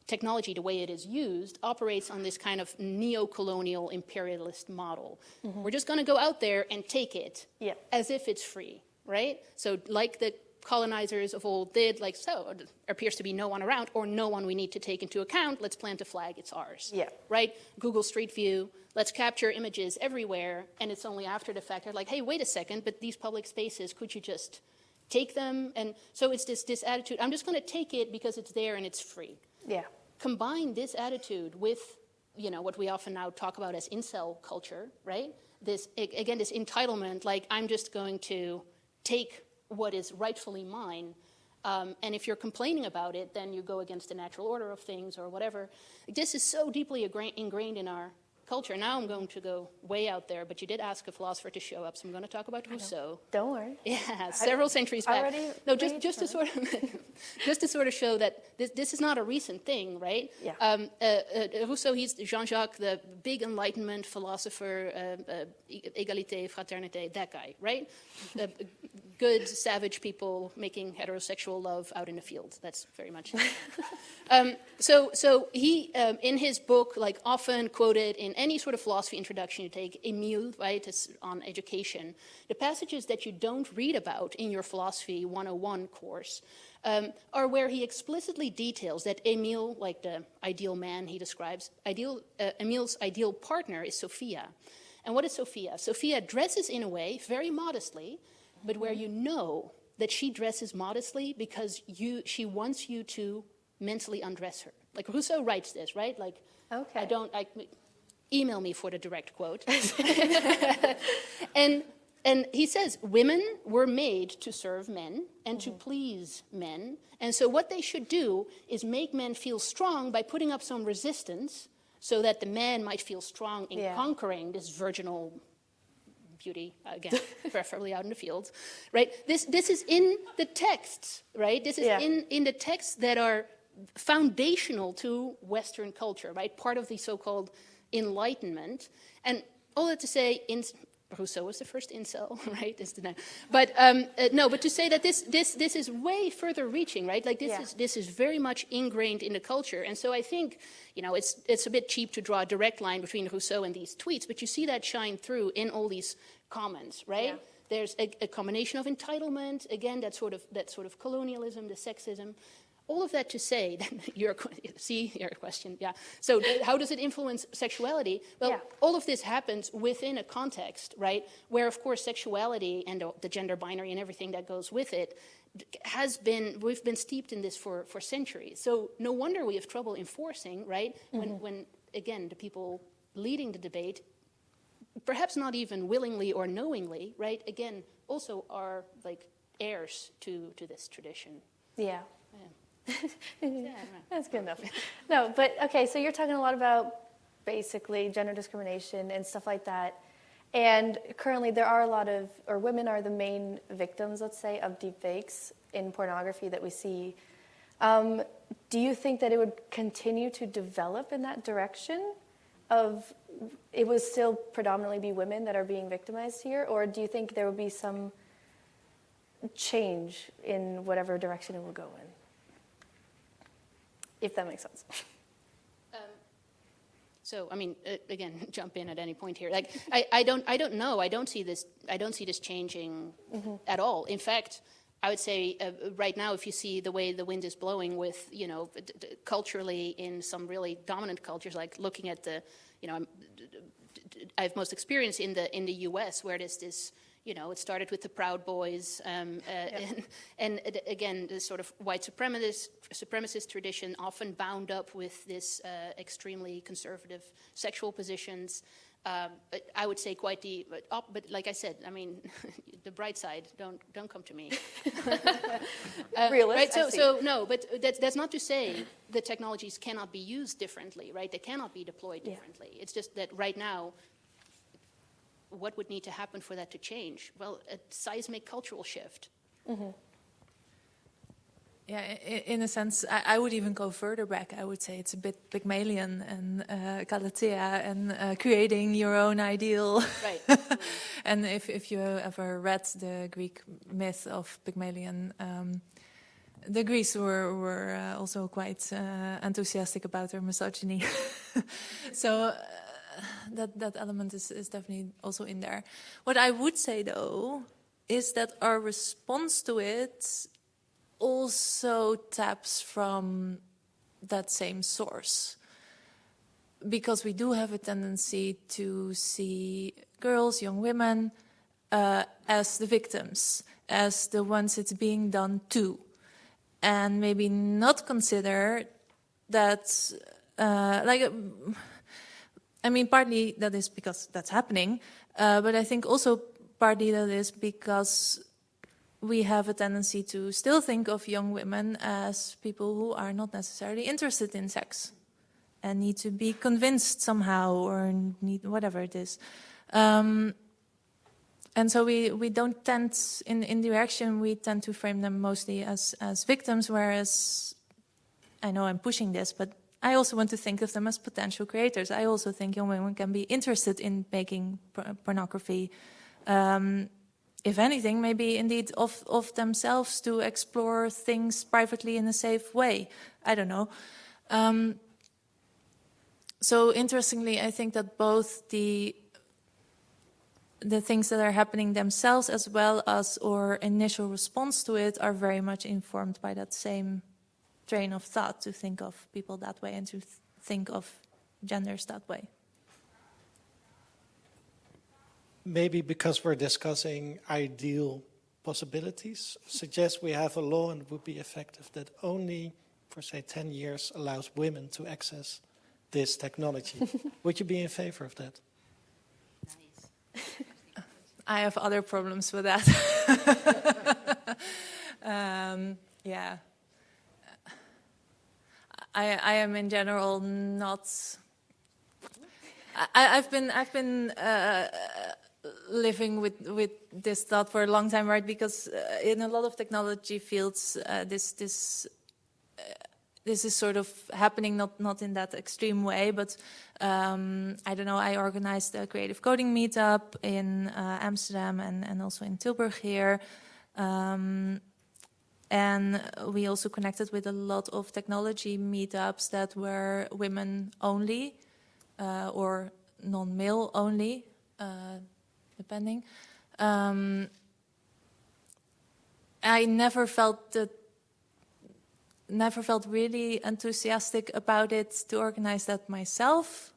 technology, the way it is used, operates on this kind of neo-colonial imperialist model. We're just going to go out there and take it Yeah. as if it's free, right? So like the colonizers of old did, like, so there appears to be no one around or no one we need to take into account, let's plant a flag, it's ours. Yeah. Right? Google Street View, let's capture images everywhere, and it's only after the fact they're like, hey, wait a second, but these public spaces, could you just take them? And so it's this, this attitude, I'm just going to take it because it's there and it's free Yeah. combine this attitude with you know what we often now talk about as incel culture right this again this entitlement like i'm just going to take what is rightfully mine um, and if you're complaining about it then you go against the natural order of things or whatever. This is so deeply ingrained in our culture now i'm going to go way out there but you did ask a philosopher to show up so i'm going to talk about rousseau Don't worry. yeah, several centuries back. already No, just just to sort of just to sort of show that this this is not a recent thing, right? Yeah. Um, uh, uh, Rousseau, he's Jean-Jacques, the big Enlightenment philosopher, uh, uh, égalité, fraternité, that guy, right? Uh, good, savage people making heterosexual love out in the field. That's very much. it. Um, so, so he, um, in his book, like often quoted in any sort of philosophy introduction you take, Emile, right, it's on education, the passages that you don't read about in your philosophy 101 course um, are where he explicitly details that Emile, like the ideal man he describes, ideal, uh, Emile's ideal partner is Sophia. And what is Sophia? Sophia dresses in a way, very modestly, but where you know that she dresses modestly because you, she wants you to mentally undress her. Like Rousseau writes this, right? Like, Okay. I don't, I, email me for the direct quote. and, and he says, women were made to serve men and to mm-hmm. please men. And so what they should do is make men feel strong by putting up some resistance so that the man might feel strong in Yeah. conquering this virginal beauty again preferably out in the fields right this this is in the texts right this is Yeah. in in the texts that are foundational to western culture right part of the so-called enlightenment and all that to say in Rousseau was the first incel, right? But um, uh, no, but to say that this this this is way further reaching, right? Like this Yeah. is this is very much ingrained in the culture, and so I think you know it's it's a bit cheap to draw a direct line between Rousseau and these tweets, but you see that shine through in all these comments, right? Yeah. There's a, a combination of entitlement, again, that sort of that sort of colonialism, the sexism, all of that to say that your see your question, yeah. So how does it influence sexuality? Well, Yeah. all of this happens within a context, right, where of course sexuality and the- the gender binary and everything that goes with it has been we've been steeped in this for for centuries. So no wonder we have trouble enforcing, right? When mm-hmm. when again the people leading the debate perhaps not even willingly or knowingly, right? Again, also are like heirs to to this tradition. Yeah. Yeah, I don't know. That's good enough. No, but okay, so you're talking a lot about basically gender discrimination and stuff like that. And currently, there are a lot of, or women are the main victims, let's say, of deepfakes in pornography that we see. Um, do you think that it would continue to develop in that direction? Of it would still predominantly be women that are being victimized here, or do you think there would be some change in whatever direction it will go in? If that makes sense. So, I mean, again, jump in at any point here. Like, I, I don't, I don't know. I don't see this. I don't see this changing at all. In fact, I would say uh, right now, if you see the way the wind is blowing, with you know, culturally in some really dominant cultures, like looking at the, you know, I have most experience in the in the U.S. where there's this. You know, it started with the Proud Boys, um, uh, and, and uh, again, the sort of white supremacist, supremacist tradition, often bound up with this uh, extremely conservative sexual positions. Um, but I would say quite the, but, op- but like I said, I mean, the bright side. Don't don't come to me. Uh, Realist, right? So so no, but that's that's not to say the technologies cannot be used differently, right? They cannot be deployed Yeah. differently. It's just that right now what would need to happen for that to change? Well, a seismic cultural shift. Yeah, in a sense, I, I would even go further back. I would say it's a bit Pygmalion and uh, Galatea and uh, creating your own ideal. Right. and if, if you ever read the Greek myth of Pygmalion, um, the Greeks were, were uh, also quite uh, enthusiastic about their misogyny. so uh, that, that element is, is definitely also in there. What I would say, though, is that our response to it also taps from that same source because we do have a tendency to see girls, young women, uh, as the victims, as the ones it's being done to, and maybe not consider that, uh, like, I mean, partly that is because that's happening, uh, but I think also partly that is because we have a tendency to still think of young women as people who are not necessarily interested in sex and need to be convinced somehow or need whatever it is. Um, and so we, we don't tend, in, in the reaction, we tend to frame them mostly as, as victims, whereas I know I'm pushing this, but I also want to think of them as potential creators. I also think young women can be interested in making por- pornography. Um, if anything, maybe indeed of, of themselves to explore things privately in a safe way. I don't know. Um, so interestingly, I think that both the the things that are happening themselves as well as our initial response to it are very much informed by that same train of thought to think of people that way and to th- think of genders that way. Maybe because we're discussing ideal possibilities, suggest we have a law and it would be effective that only for say 10 years allows women to access this technology. would you be in favor of that? I have other problems with that. um, yeah. I, I am in general not. I, I've been I've been uh, living with with this thought for a long time, right? Because uh, in a lot of technology fields, uh, this this uh, this is sort of happening not not in that extreme way, but um, I don't know. I organized a creative coding meetup in uh, Amsterdam and and also in Tilburg here. Um, and we also connected with a lot of technology meetups that were women only uh, or non-male only, uh, depending. Um, I never felt that never felt really enthusiastic about it to organize that myself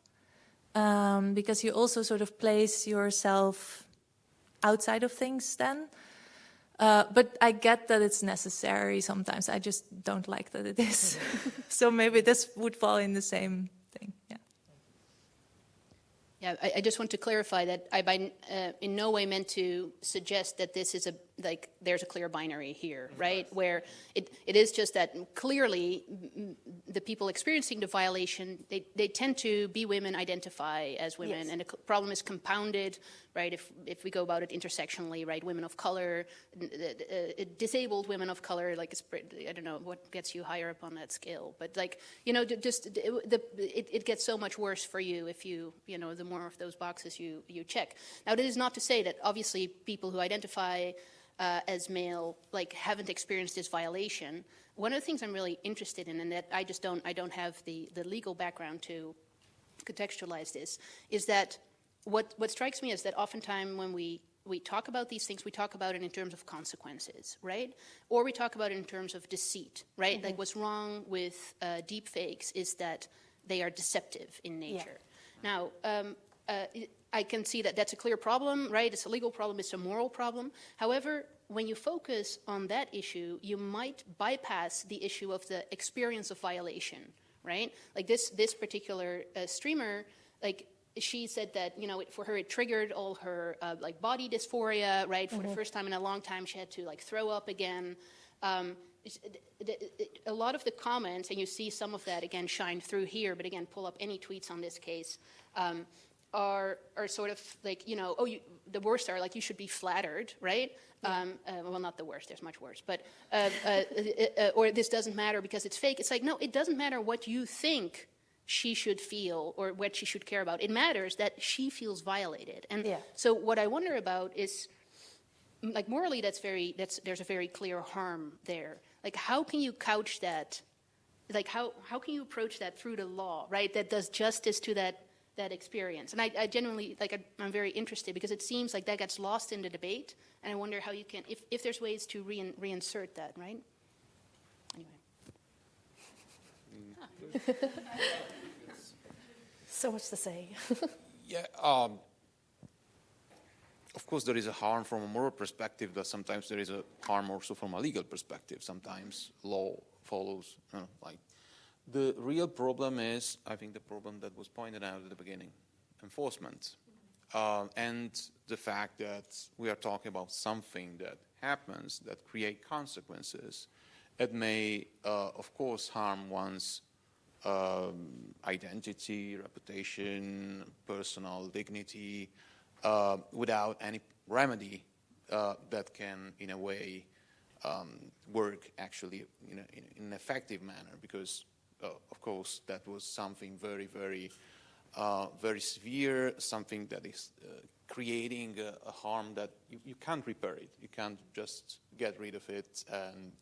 um, because you also sort of place yourself outside of things then. Uh, but I get that it's necessary sometimes. I just don't like that it is. so maybe this would fall in the same thing. Yeah. Yeah, I, I just want to clarify that I by, uh, in no way meant to suggest that this is a, like, there's a clear binary here, right? Where it, it is just that clearly the people experiencing the violation, they, they tend to be women, identify as women, Yes. and the problem is compounded, right? If, if we go about it intersectionally, right? Women of color, uh, disabled women of color, like, it's, I don't know what gets you higher up on that scale, but like, you know, just, the, it, it gets so much worse for you if you, you know, the more of those boxes you, you check. Now, that is not to say that obviously people who identify uh, as male, like, haven't experienced this violation. One of the things I'm really interested in, and that I just don't, I don't have the, the legal background to contextualize this, is that what, what strikes me is that oftentimes when we, we talk about these things, we talk about it in terms of consequences, right? Or we talk about it in terms of deceit, right? Like what's wrong with uh, deep fakes is that they are deceptive in nature. Now, um, uh, I can see that that's a clear problem, right? It's a legal problem, it's a moral problem. However, when you focus on that issue, you might bypass the issue of the experience of violation, right? Like this, this particular uh, streamer, like she said that you know it, for her it triggered all her uh, like body dysphoria, right? For the first time in a long time, she had to like throw up again. Um, a lot of the comments, and you see some of that again shine through here, but again, pull up any tweets on this case. Um, are are sort of like you know oh you, the worst are like you should be flattered right? Um, uh, well not the worst there's much worse but uh, uh, uh, uh, or this doesn't matter because it's fake. It's like no it doesn't matter what you think she should feel or what she should care about. It matters that she feels violated. And Yeah. so what I wonder about is like morally that's very that's there's a very clear harm there. Like how can you couch that like how how can you approach that through the law right? That does justice to that that experience and i, I genuinely like I, i'm very interested because it seems like that gets lost in the debate and i wonder how you can if, if there's ways to rein, reinsert that right anyway So much to say. Yeah, um, of course, there is a harm from a moral perspective, but sometimes there is a harm also from a legal perspective. Sometimes law follows, you know, like the real problem is, I think, the problem that was pointed out at the beginning, enforcement, uh, and the fact that we are talking about something that happens that create consequences. It may, uh, of course, harm one's um, identity, reputation, personal dignity, uh, without any remedy uh, that can, in a way, um, work actually in, a, in an effective manner. Because, of course, that was something very, very, uh, very severe, something that is uh, creating a, a harm that you, you can't repair it. You can't just get rid of it and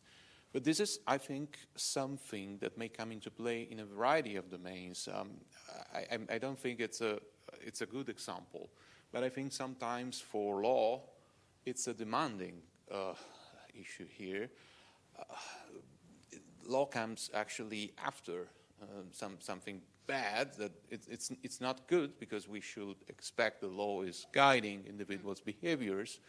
but this is, I think, something that may come into play in a variety of domains. Um, I, I, I don't think it's a, it's a good example, but I think sometimes for law, it's a demanding uh, issue here. Uh, law comes actually after um, some, something bad that it, it's, it's not good because we should expect the law is guiding individuals' behaviors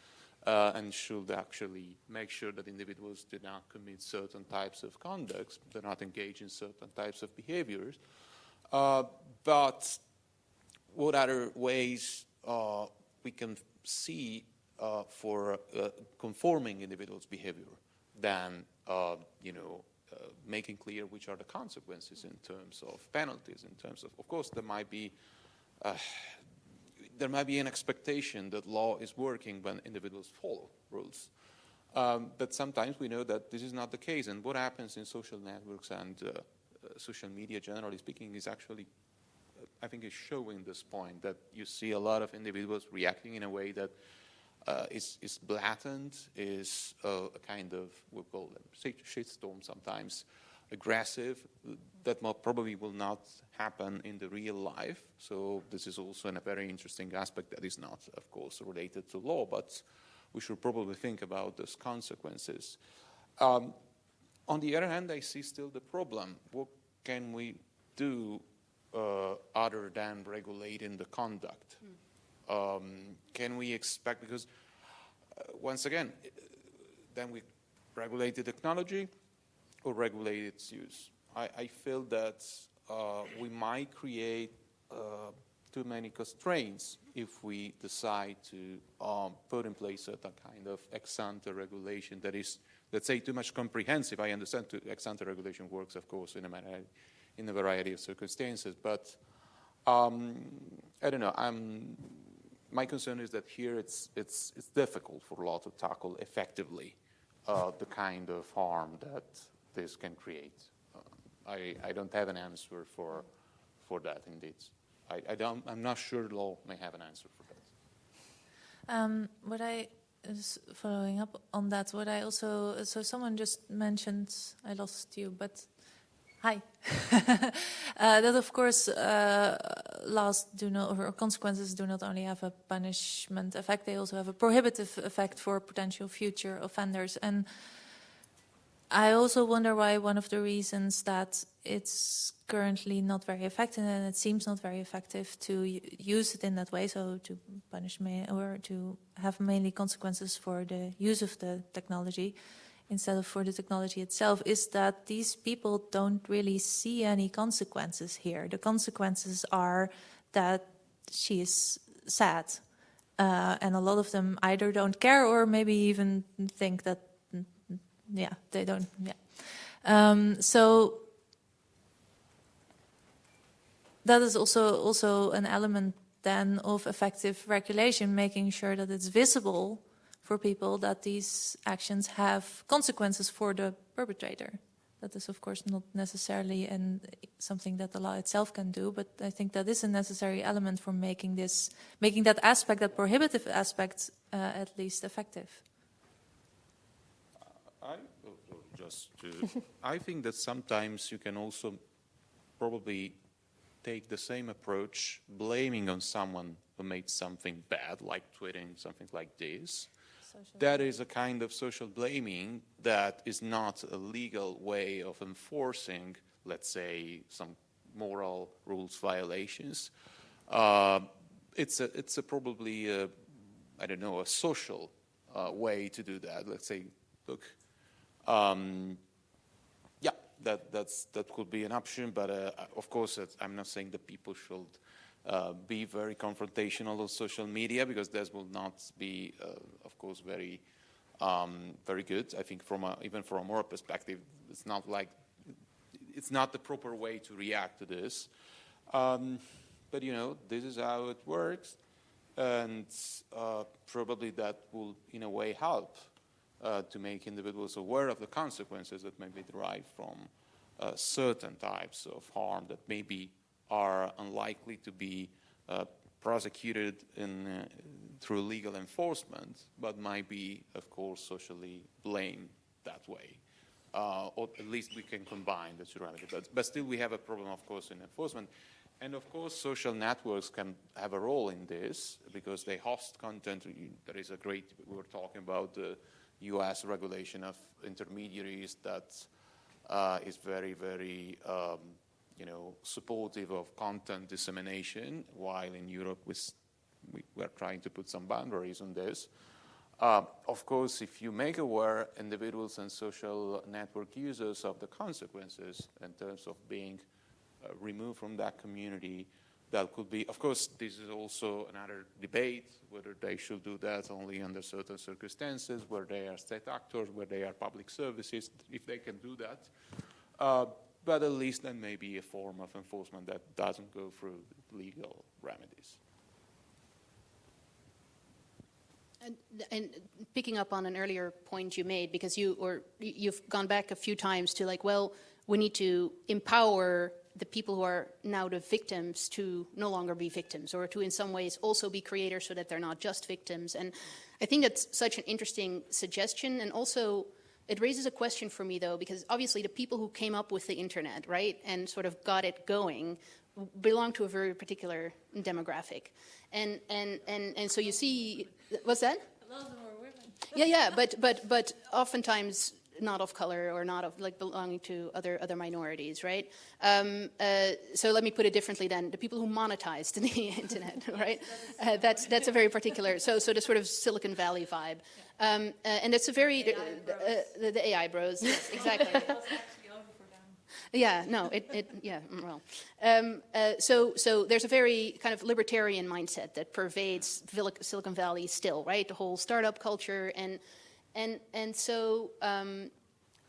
uh, and should actually make sure that individuals do not commit certain types of conducts, do not engage in certain types of behaviors. Uh, but what other ways uh, we can see uh, for uh, conforming individuals' behavior than, uh, you know, uh, making clear which are the consequences in terms of penalties, in terms of, of course, there might be uh, there might be an expectation that law is working when individuals follow rules. Um, but sometimes we know that this is not the case. And what happens in social networks and uh, uh, social media, generally speaking, is actually, uh, I think, is showing this point that you see a lot of individuals reacting in a way that uh, is, is blatant, is uh, a kind of, we call them shitstorm sometimes, aggressive, that probably will not happen in the real life. So this is also a very interesting aspect that is not, of course, related to law, but we should probably think about those consequences. Um, on the other hand, I see still the problem. What can we do uh, other than regulating the conduct? Um, can we expect, because uh, once again, uh, then we regulate the technology or regulate its use. I, I feel that uh, we might create uh, too many constraints if we decide to um, put in place a kind of ex ante regulation that is, let's say, too much comprehensive. I understand to, ex ante regulation works, of course, in a, variety, in a variety of circumstances, but um, I don't know. I'm, my concern is that here it's, it's, it's difficult for law to tackle effectively uh, the kind of harm that this can create. Uh, I, I don't have an answer for, for that, indeed. I, I don't, I'm not sure law may have an answer for that. Um, what I following up on that, what I also so someone just mentioned I lost you, but hi. uh, that of course uh, laws do not or consequences do not only have a punishment effect; they also have a prohibitive effect for potential future offenders. And I also wonder why one of the reasons that it's currently not very effective and it seems not very effective to use it in that way, so to punish or to have mainly consequences for the use of the technology instead of for the technology itself, is that these people don't really see any consequences here. The consequences are that she is sad. Uh, and a lot of them either don't care or maybe even think that yeah, they don't. Yeah. Um, so that is also also an element then of effective regulation, making sure that it's visible for people that these actions have consequences for the perpetrator. That is, of course, not necessarily something that the law itself can do, but I think that is a necessary element for making this, making that aspect, that prohibitive aspect, uh, at least effective. I, oh, oh, just to, I think that sometimes you can also probably take the same approach, blaming on someone who made something bad, like tweeting something like this. That is a kind of social blaming that is not a legal way of enforcing, let's say, some moral rules violations. Uh, it's a, it's a probably, a, I don't know, a social uh, way to do that. Let's say, look, um, yeah, that, that's, that could be an option, but uh, of course, I'm not saying that people should uh, be very confrontational on social media because this will not be, uh, of course, very, um, very good. I think from a, even from a moral perspective, it's not like, it's not the proper way to react to this. Um, but you know, this is how it works, and uh, probably that will, in a way, help uh, to make individuals aware of the consequences that may be derived from uh, certain types of harm that maybe are unlikely to be uh, prosecuted in, uh, through legal enforcement, but might be, of course, socially blamed that way. Uh, or at least we can combine the two remedies. But, but still, we have a problem, of course, in enforcement. And of course, social networks can have a role in this because they host content. There is a great, we were talking about the US regulation of intermediaries that uh, is very, very, um, you know, supportive of content dissemination, while in Europe we, we trying to put some boundaries on this. Uh, of course, if you make aware individuals and social network users of the consequences in terms of being uh, removed from that community, that could be, of course, this is also another debate whether they should do that only under certain circumstances, where they are state actors, where they are public services, if they can do that. Uh, but at least then maybe a form of enforcement that doesn't go through legal remedies. And, and picking up on an earlier point you made, because you or you've gone back a few times to like, well, we need to empower the people who are now the victims to no longer be victims or to in some ways also be creators so that they're not just victims. And I think that's such an interesting suggestion and also it raises a question for me though because obviously the people who came up with the internet, right, and sort of got it going belong to a very particular demographic. And and and and so you see what's that? A lot of them were women. Yeah, yeah, but but but oftentimes not of color or not of like belonging to other other minorities, right? Um, uh, so let me put it differently. Then the people who monetized the internet, right? Uh, that's that's a very particular. So so the sort of Silicon Valley vibe, um, uh, and it's a very uh, the, the AI bros, yes, exactly. Yeah, no, it, it yeah, mm, well. Um, uh, so, so there's a very kind of libertarian mindset that pervades Silicon Valley still, right? The whole startup culture and, and, and so um,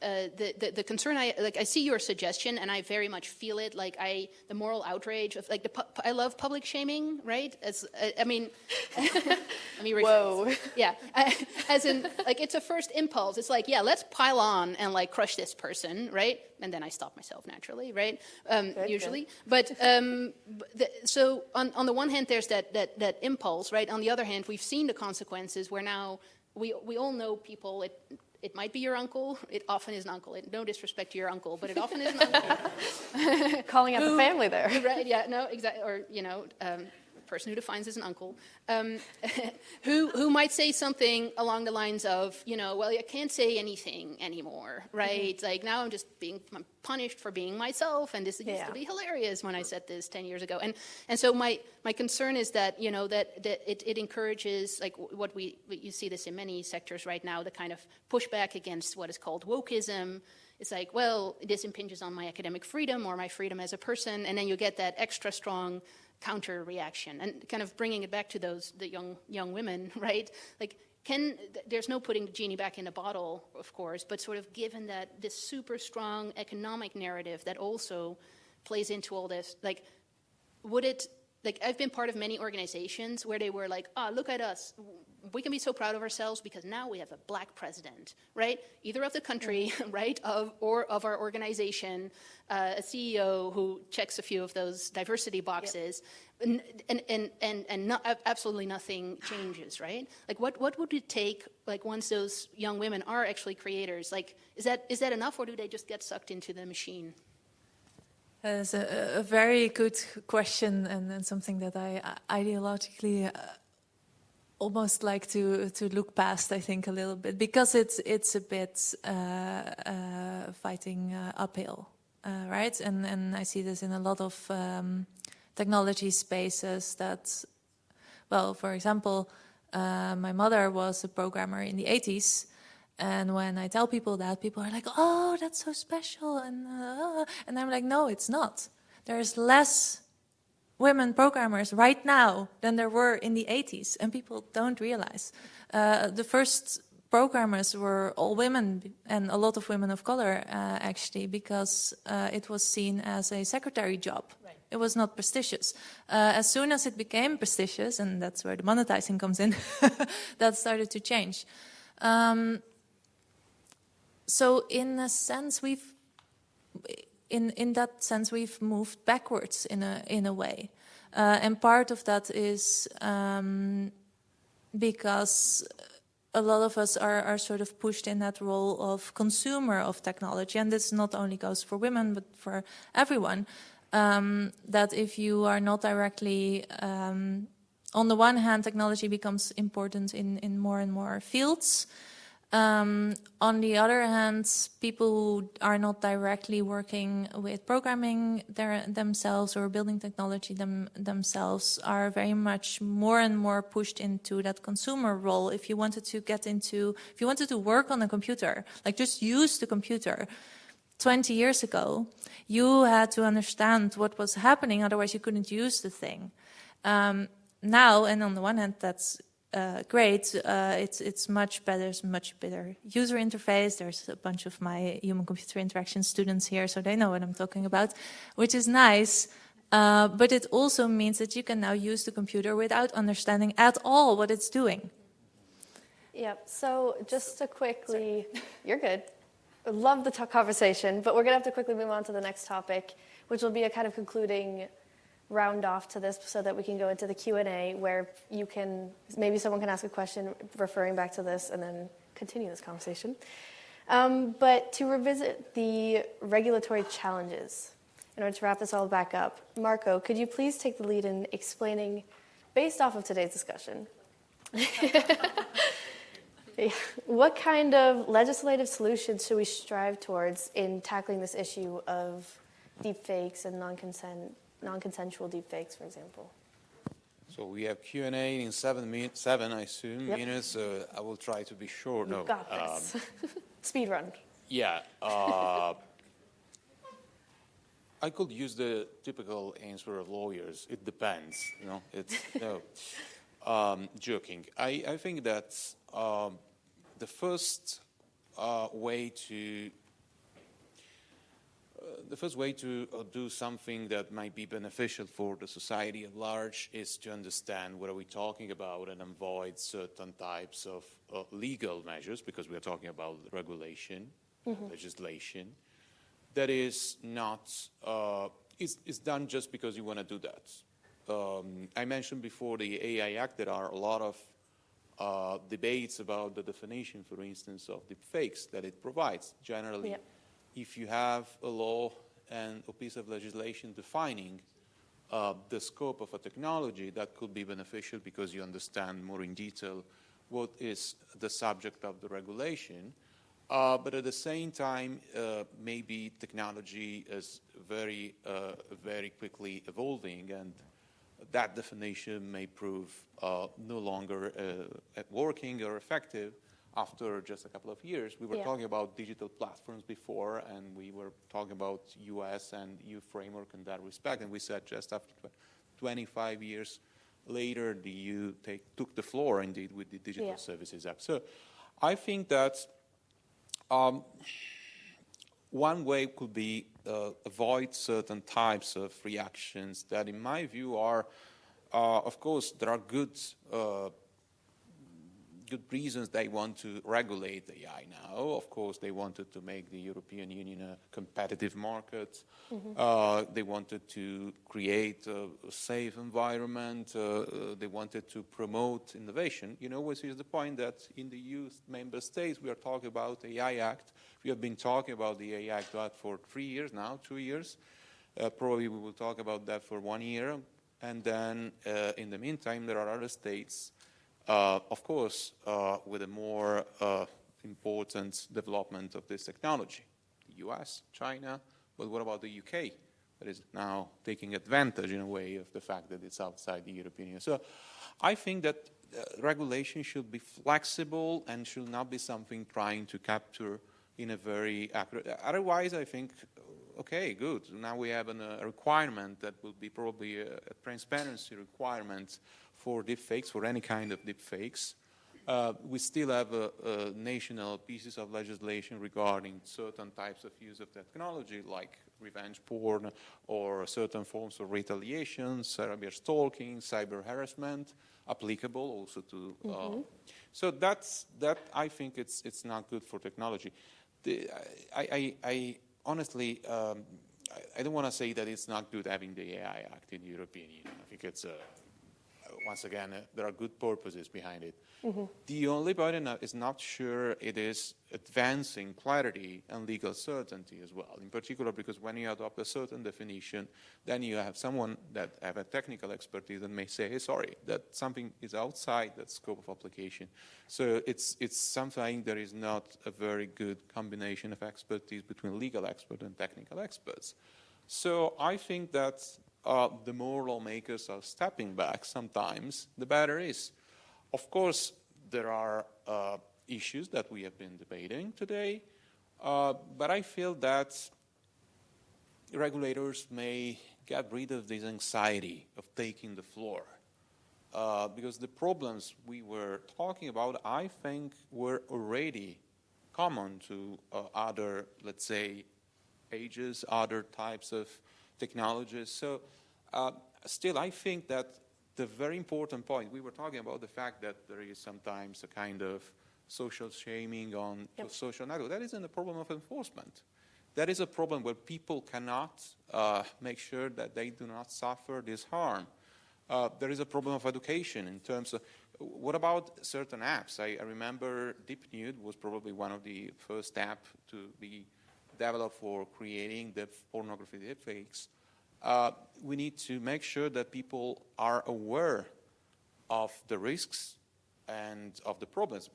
uh, the, the, the concern I like I see your suggestion and I very much feel it. Like I the moral outrage of like the I love public shaming right? As uh, I mean let me rephrase. Whoa. yeah. I, as in like it's a first impulse. It's like yeah let's pile on and like crush this person right? And then I stop myself naturally right? Um, Good, usually. But um, the, so on, on the one hand there's that, that that impulse right? On the other hand we've seen the consequences where now we we all know people it it might be your uncle. It often is an uncle. It, no disrespect to your uncle, but it often is an uncle. Calling out the family there. right? Yeah. No. Exactly. Or you know, um, person who defines as an uncle, um, who who might say something along the lines of, you know, well, I can't say anything anymore, right? Like now I'm just being I'm punished for being myself, and this used to be hilarious when I said this ten years ago. And and so my my concern is that you know that that it, it encourages like what we you see this in many sectors right now, the kind of pushback against what is called wokeism. It's like, well, this impinges on my academic freedom or my freedom as a person, and then you get that extra strong counter reaction. And kind of bringing it back to those the young young women, right? Like, can there's no putting the genie back in the bottle, of course, but sort of given that this super strong economic narrative that also plays into all this, like, would it like I've been part of many organizations where they were like, ah, look at us. We can be so proud of ourselves because now we have a black president, right? Either of the country, right, of or of our organization, uh, a CEO who checks a few of those diversity boxes, and and and and, and absolutely nothing changes, right? Like, what what would it take, like, once those young women are actually creators? Like, is that is that enough, or do they just get sucked into the machine? That is a, a very good question and, and something that I uh, ideologically uh, almost like to to look past. I think a little bit because it's it's a bit uh, uh, fighting uh, uphill, uh, right? And and I see this in a lot of um, technology spaces. That, well, for example, uh, my mother was a programmer in the 80s. And when I tell people that, people are like, "Oh, that's so special," and uh, and I'm like, "No, it's not. There's less women programmers right now than there were in the 80s, and people don't realize. Uh, the first programmers were all women, and a lot of women of color, uh, actually, because uh, it was seen as a secretary job. It was not prestigious. Uh, as soon as it became prestigious, and that's where the monetizing comes in, that started to change. Um, so in a sense we've in in that sense we've moved backwards in a in a way. Uh, and part of that is um, because a lot of us are, are sort of pushed in that role of consumer of technology and this not only goes for women but for everyone um, that if you are not directly um, on the one hand technology becomes important in in more and more fields um, on the other hand, people who are not directly working with programming their, themselves or building technology them, themselves are very much more and more pushed into that consumer role. If you wanted to get into, if you wanted to work on a computer, like just use the computer, 20 years ago, you had to understand what was happening, otherwise you couldn't use the thing. Um, now, and on the one hand, that's uh, great. Uh, it's it's much better. It's much better user interface. There's a bunch of my human-computer interaction students here, so they know what I'm talking about, which is nice. Uh, but it also means that you can now use the computer without understanding at all what it's doing. Yep. So just to quickly, you're good. Love the conversation, but we're going to have to quickly move on to the next topic, which will be a kind of concluding round off to this so that we can go into the Q&A where you can maybe someone can ask a question referring back to this and then continue this conversation. Um, but to revisit the regulatory challenges, in order to wrap this all back up, Marco, could you please take the lead in explaining, based off of today's discussion, what kind of legislative solutions should we strive towards in tackling this issue of deepfakes and non-consent, non-consensual deepfakes, for example? So we have Q&A in seven minutes, seven, I assume, Yep. minutes. Uh, I will try to be short. You've no, got um, this. Speed run. Yeah. Uh, I could use the typical answer of lawyers. It depends. You know, it's no. Um, joking. I, I think that um, the first uh, way to the first way to uh, do something that might be beneficial for the society at large is to understand what are we talking about and avoid certain types of uh, legal measures because we are talking about regulation, legislation that is not uh, is, is done just because you want to do that. Um, I mentioned before the AI Act. There are a lot of uh, debates about the definition, for instance, of the fakes that it provides. Generally, Yep. If you have a law and a piece of legislation defining uh, the scope of a technology, that could be beneficial because you understand more in detail what is the subject of the regulation. Uh, but at the same time, uh, maybe technology is very, uh, very quickly evolving, and that definition may prove uh, no longer uh, working or effective after just a couple of years. We were Yeah. talking about digital platforms before, and we were talking about US and EU framework in that respect, and we said just after 25 years later, the EU take, took the floor indeed with the Digital Yeah. Services Act. So I think that um, one way could be uh, avoid certain types of reactions that, in my view, are, uh, of course, there are good, uh, good reasons they want to regulate AI now. Of course, they wanted to make the European Union a competitive market. Uh, they wanted to create a, safe environment. Uh, uh, they wanted to promote innovation. You know, which is the point that in the EU member states we are talking about the AI Act. We have been talking about the AI Act for three years now, two years. Uh, probably we will talk about that for one year. And then uh, in the meantime, there are other states, of course, uh, with a more uh, important development of this technology. The US, China, but what about the UK? That is now taking advantage in a way of the fact that it's outside the European Union. So I think that uh, regulation should be flexible and should not be something trying to capture in a very accurate. Otherwise, I think, okay, good. Now we have an, uh, a requirement that will be probably a, a transparency requirement for deepfakes, for any kind of deepfakes. Uh, we still have national pieces of legislation regarding certain types of use of technology, like revenge porn or certain forms of retaliation, cyber stalking, cyber harassment, applicable also to. Uh, so that's that. I think it's it's not good for technology. The, I, I, I honestly. Um, I- I don't want to say that it's not good having the AI Act in the European Union. I think it's, uh, once again, uh, there are good purposes behind it. The only I'm not- is not sure it is advancing clarity and legal certainty as well. In particular, because when you adopt a certain definition, then you have someone that have a technical expertise and may say, hey, sorry, that something is outside that scope of application. So it's, it's something that is not a very good combination of expertise between legal experts and technical experts. So I think that uh, the more lawmakers are stepping back sometimes, the better is. Of course, there are uh, issues that we have been debating today, uh, but I feel that regulators may get rid of this anxiety of taking the floor. Uh, because the problems we were talking about, I think, were already common to uh, other, let's say, ages, other types of technologies. So, uh, still, I think that the very important point we were talking about the fact that there is sometimes a kind of social shaming on Yep. social network. That isn't a problem of enforcement. That is a problem where people cannot uh, make sure that they do not suffer this harm. Uh, there is a problem of education in terms of what about certain apps? I, I remember DeepNude was probably one of the first apps to be developed for creating the pornography deepfakes. Uh, we need to make sure that people are aware of the risks and of the problems.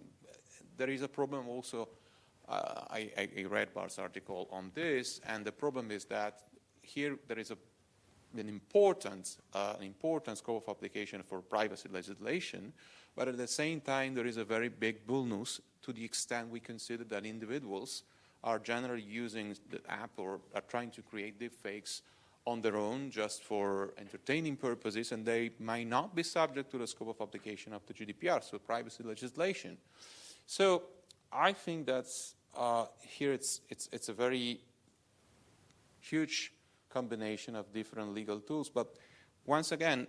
There is a problem also. Uh, I, I read Bart's article on this, and the problem is that here there is a an important, uh, an important scope of application for privacy legislation, but at the same time there is a very big bonus to the extent we consider that individuals are generally using the app or are trying to create deepfakes on their own just for entertaining purposes and they might not be subject to the scope of application of the GDPR, so privacy legislation. So I think that's uh, here it's, it's, it's a very huge combination of different legal tools. But once again,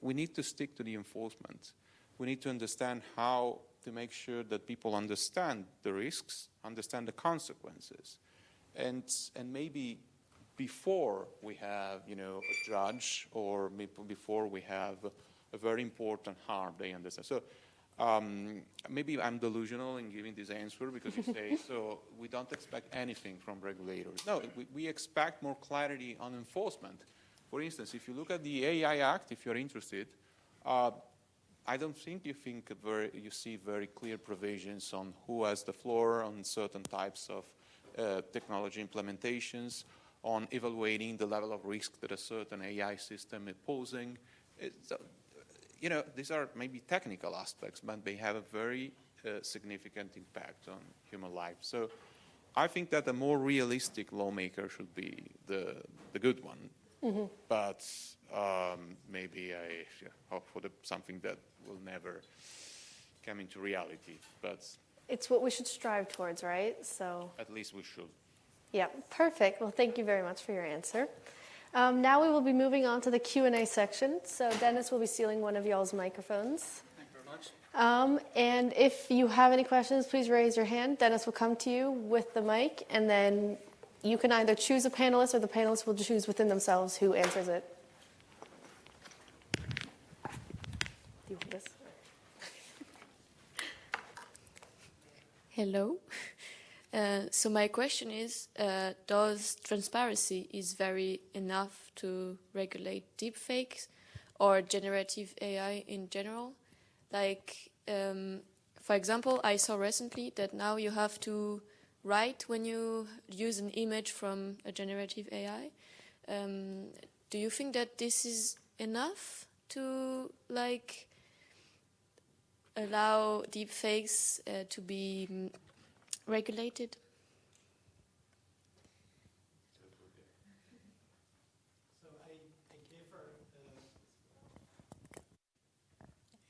we need to stick to the enforcement. We need to understand how to make sure that people understand the risks, understand the consequences. And, and maybe before we have, you know, a judge or before we have a very important harm, they understand. So um, maybe I'm delusional in giving this answer because you say, so we don't expect anything from regulators. No, we, we expect more clarity on enforcement. For instance, if you look at the AI Act, if you're interested, uh, I don't think you think very, you see very clear provisions on who has the floor on certain types of uh, technology implementations, on evaluating the level of risk that a certain AI system is posing. It's, uh, you know, these are maybe technical aspects, but they have a very uh, significant impact on human life. So I think that a more realistic lawmaker should be the, the good one. But um, maybe I hope for the, something that will never come into reality. But It's what we should strive towards, right? So, at least we should. yeah, perfect. Well, thank you very much for your answer. Um, now we will be moving on to the Q&A section. So Dennis will be stealing one of y'all's microphones. Thank you very much. Um, and if you have any questions, please raise your hand. Dennis will come to you with the mic, and then you can either choose a panelist or the panelists will choose within themselves who answers it. You want this? Hello. Uh, so my question is, uh, does transparency is very enough to regulate deepfakes or generative AI in general? Like, um, for example, I saw recently that now you have to write when you use an image from a generative AI. Um, do you think that this is enough to like allow deepfakes uh, to be mm, regulated?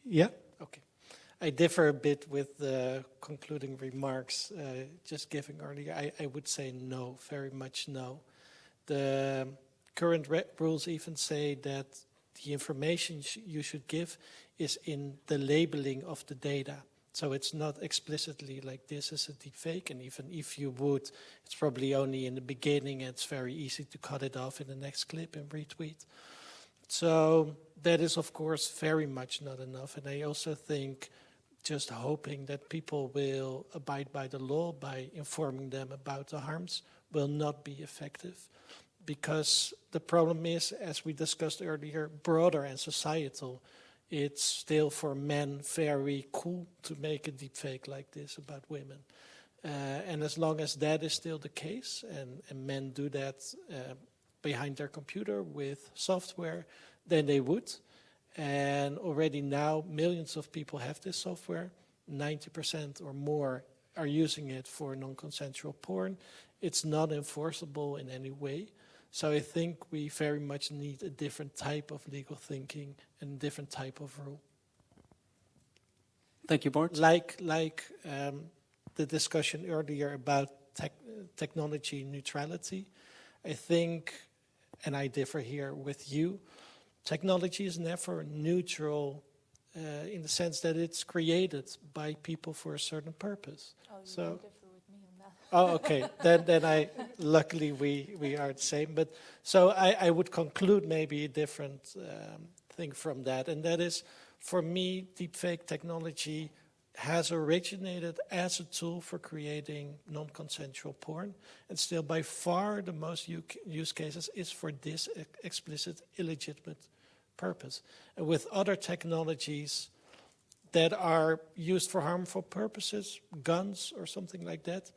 Yeah, okay. I differ a bit with the concluding remarks uh, just giving earlier. I, I would say no, very much no. The current re- rules even say that the information sh- you should give is in the labeling of the data. So it's not explicitly like this is a deep fake, and even if you would, it's probably only in the beginning. It's very easy to cut it off in the next clip and retweet. So that is, of course, very much not enough. And I also think just hoping that people will abide by the law by informing them about the harms will not be effective. Because the problem is, as we discussed earlier, broader and societal. It's still for men very cool to make a deep fake like this about women. Uh, and as long as that is still the case, and, and men do that uh, behind their computer with software, then they would. And already now, millions of people have this software. 90% or more are using it for non consensual porn. It's not enforceable in any way. So I think we very much need a different type of legal thinking and a different type of rule. Thank you, Bart. Like, like um, the discussion earlier about tech, technology neutrality, I think, and I differ here with you, technology is never neutral uh, in the sense that it's created by people for a certain purpose. so, oh, okay. then, then I luckily we we are the same. But so I, I would conclude maybe a different um, thing from that, and that is, for me, deepfake technology has originated as a tool for creating non-consensual porn, and still by far the most use cases is for this explicit illegitimate purpose. And with other technologies that are used for harmful purposes, guns or something like that,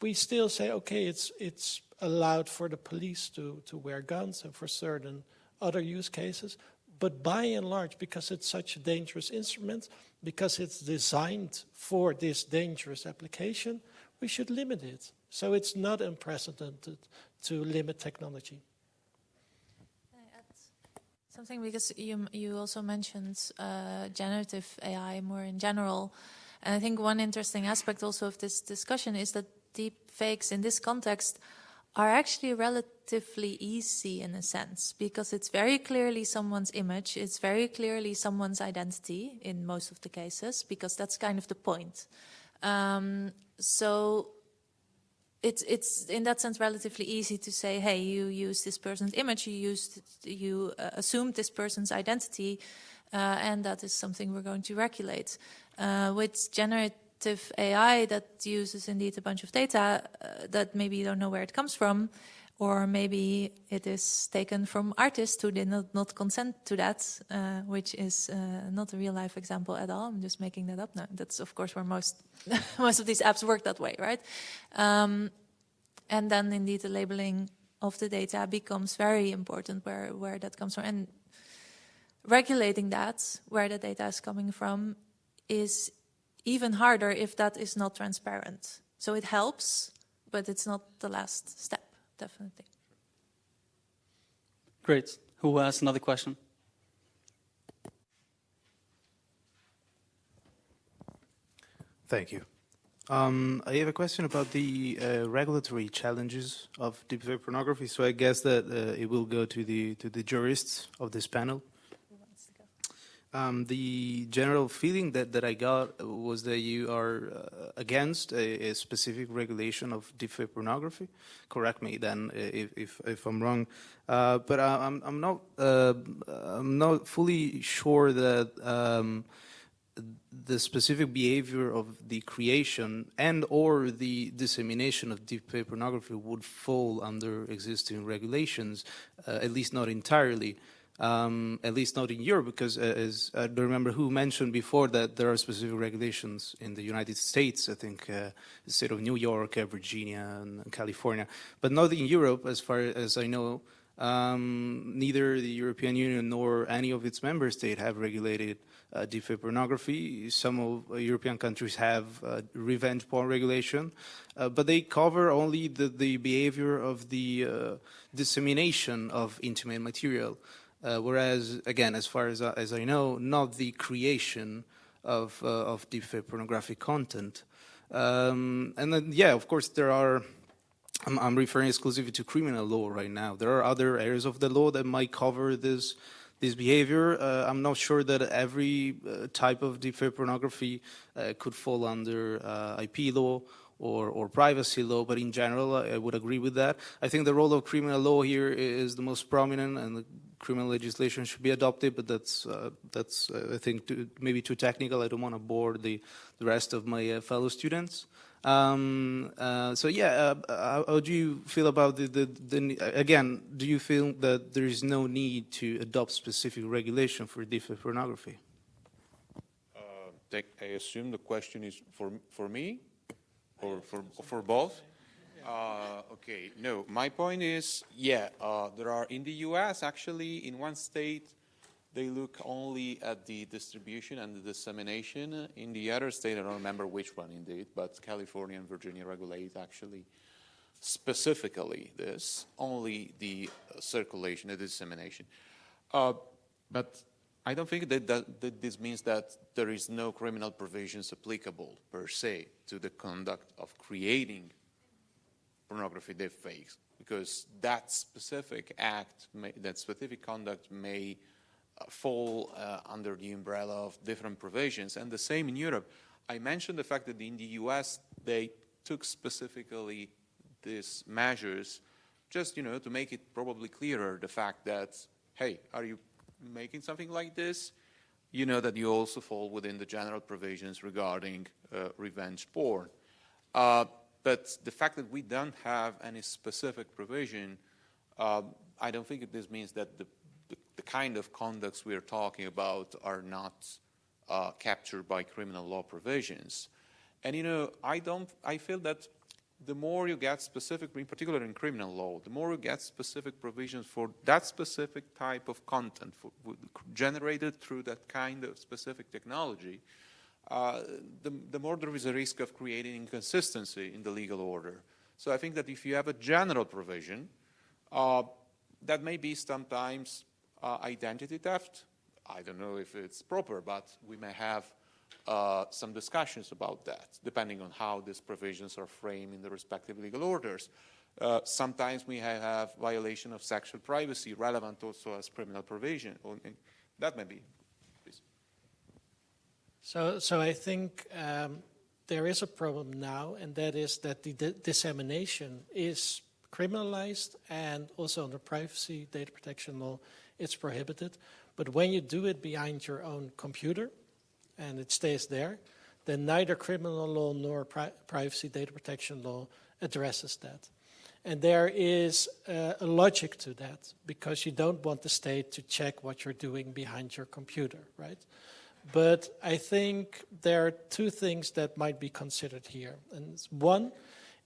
we still say, okay, it's, it's allowed for the police to, to wear guns and for certain other use cases. But by and large, because it's such a dangerous instrument, because it's designed for this dangerous application, we should limit it. So it's not unprecedented to limit technology. Something because you you also mentioned uh, generative AI more in general, and I think one interesting aspect also of this discussion is that deep fakes in this context are actually relatively easy in a sense because it's very clearly someone's image, it's very clearly someone's identity in most of the cases because that's kind of the point. Um, so it's it's in that sense relatively easy to say, hey, you use this person's image, you used you uh, assumed this person's identity, uh, and that is something we're going to regulate. Uh, with generative AI that uses indeed a bunch of data uh, that maybe you don't know where it comes from, or maybe it is taken from artists who did not, not consent to that, uh, which is uh, not a real life example at all. I'm just making that up now. That's of course where most most of these apps work that way, right? Um, and then indeed the labeling of the data becomes very important where, where that comes from. And regulating that, where the data is coming from, is even harder if that is not transparent. So it helps, but it's not the last step definitely. Great. Who has another question? Thank you. Um, I have a question about the uh, regulatory challenges of deepfake pornography. So I guess that uh, it will go to the to the jurists of this panel. Um, the general feeling that, that I got was that you are uh, against a, a, specific regulation of deepfake pornography. Correct me then if, if, if I'm wrong. Uh, but I, I'm, I'm, not, uh, I'm not fully sure that um, the specific behavior of the creation and or the dissemination of deepfake pornography would fall under existing regulations, uh, at least not entirely um, at least not in Europe, because uh, as I don't remember who mentioned before that there are specific regulations in the United States, I think uh, the state of New York, uh, Virginia, and California, but not in Europe, as far as I know. Um, neither the European Union nor any of its member states have regulated uh, pornography. Some of uh, European countries have uh, revenge porn regulation, uh, but they cover only the, the behavior of the uh, dissemination of intimate material. Uh, whereas, again, as far as, as I know, not the creation of, uh, of deepfake pornographic content. Um, and then, yeah, of course, there are, I'm, I'm, referring exclusively to criminal law right now. There are other areas of the law that might cover this, this behavior. Uh, I'm not sure that every uh, type of deepfake pornography uh, could fall under uh, IP law or, or privacy law, but in general, I would agree with that. I think the role of criminal law here is the most prominent, and the criminal legislation should be adopted, but that's, uh, that's uh, I think, too, maybe too technical. I don't want to bore the, the rest of my uh, fellow students. Um, uh, so yeah, uh, how, how, do you feel about the, the, the, again, do you feel that there is no need to adopt specific regulation for deepfake pornography? Uh, I assume the question is for, for me or for, for both? Uh, okay, no, my point is, yeah, uh, there are in the US actually in one state they look only at the distribution and the dissemination. In the other state, I don't remember which one indeed, but California and Virginia regulate actually specifically this, only the uh, circulation, the dissemination. Uh, but I don't think that, that, that, this means that there is no criminal provisions applicable per se to the conduct of creating pornography deepfakes because that specific act, may, that specific conduct may uh, fall uh, under the umbrella of different provisions. And the same in Europe. I mentioned the fact that in the US they took specifically these measures just, you know, to make it probably clearer the fact that, hey, are you making something like this? You know that you also fall within the general provisions regarding uh, revenge porn. Uh, but the fact that we don't have any specific provision, um, I don't think this means that the, the, the, kind of conducts we are talking about are not uh, captured by criminal law provisions. And you know, I don't, I feel that the more you get specific, in particular in criminal law, the more you get specific provisions for that specific type of content for, generated through that kind of specific technology, uh, the, the more there is a risk of creating inconsistency in the legal order. So I think that if you have a general provision, uh, that may be sometimes uh, identity theft. I don't know if it's proper, but we may have uh, some discussions about that, depending on how these provisions are framed in the respective legal orders. Uh, sometimes we have violation of sexual privacy relevant also as criminal provision. That may be. Please. So, so I think um, there is a problem now, and that is that the dissemination is criminalized and also under privacy data protection law, it's prohibited. But when you do it behind your own computer, and it stays there, then neither criminal law nor pri privacy data protection law addresses that. And there is uh, a logic to that because you don't want the state to check what you're doing behind your computer, right? But I think there are two things that might be considered here. And one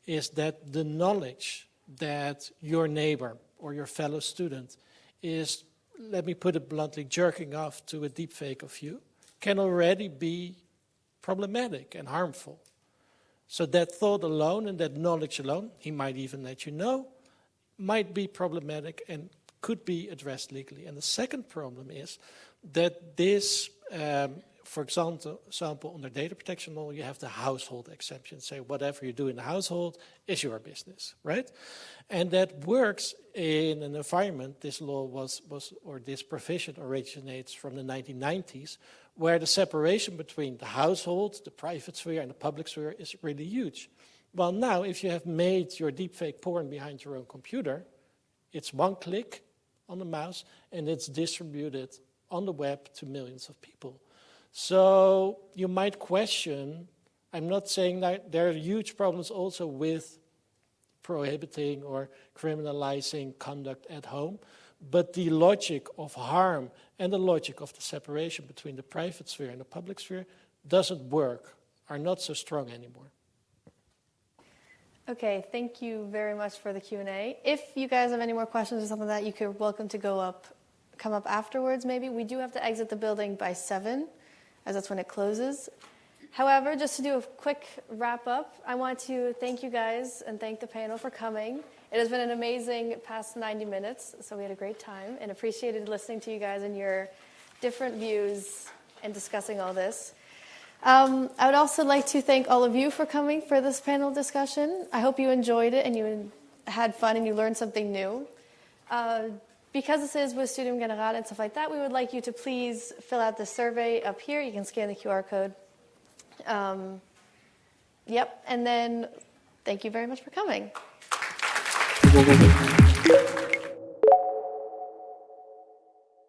is that the knowledge that your neighbor or your fellow student is, let me put it bluntly, jerking off to a deepfake of you, can already be problematic and harmful. So that thought alone and that knowledge alone, he might even let you know, might be problematic and could be addressed legally. And the second problem is that this um, for example, example, under data protection law, you have the household exception. Say whatever you do in the household is your business, right? And that works in an environment, this law was, was or this provision originates from the 1990s, where the separation between the household, the private sphere, and the public sphere is really huge. Well, now, if you have made your deepfake porn behind your own computer, it's one click on the mouse, and it's distributed on the web to millions of people. So you might question, I'm not saying that there are huge problems also with prohibiting or criminalizing conduct at home, but the logic of harm and the logic of the separation between the private sphere and the public sphere doesn't work, are not so strong anymore. Okay, thank you very much for the Q&A. If you guys have any more questions or something like that, you could welcome to go up, come up afterwards maybe. We do have to exit the building by 7 as that's when it closes. However, just to do a quick wrap up, I want to thank you guys and thank the panel for coming. It has been an amazing past 90 minutes, so we had a great time and appreciated listening to you guys and your different views and discussing all this. Um, I would also like to thank all of you for coming for this panel discussion. I hope you enjoyed it and you had fun and you learned something new. Uh, because this is with Studium Generale and stuff like that, we would like you to please fill out the survey up here. You can scan the QR code. Um, yep, and then thank you very much for coming. Thank you.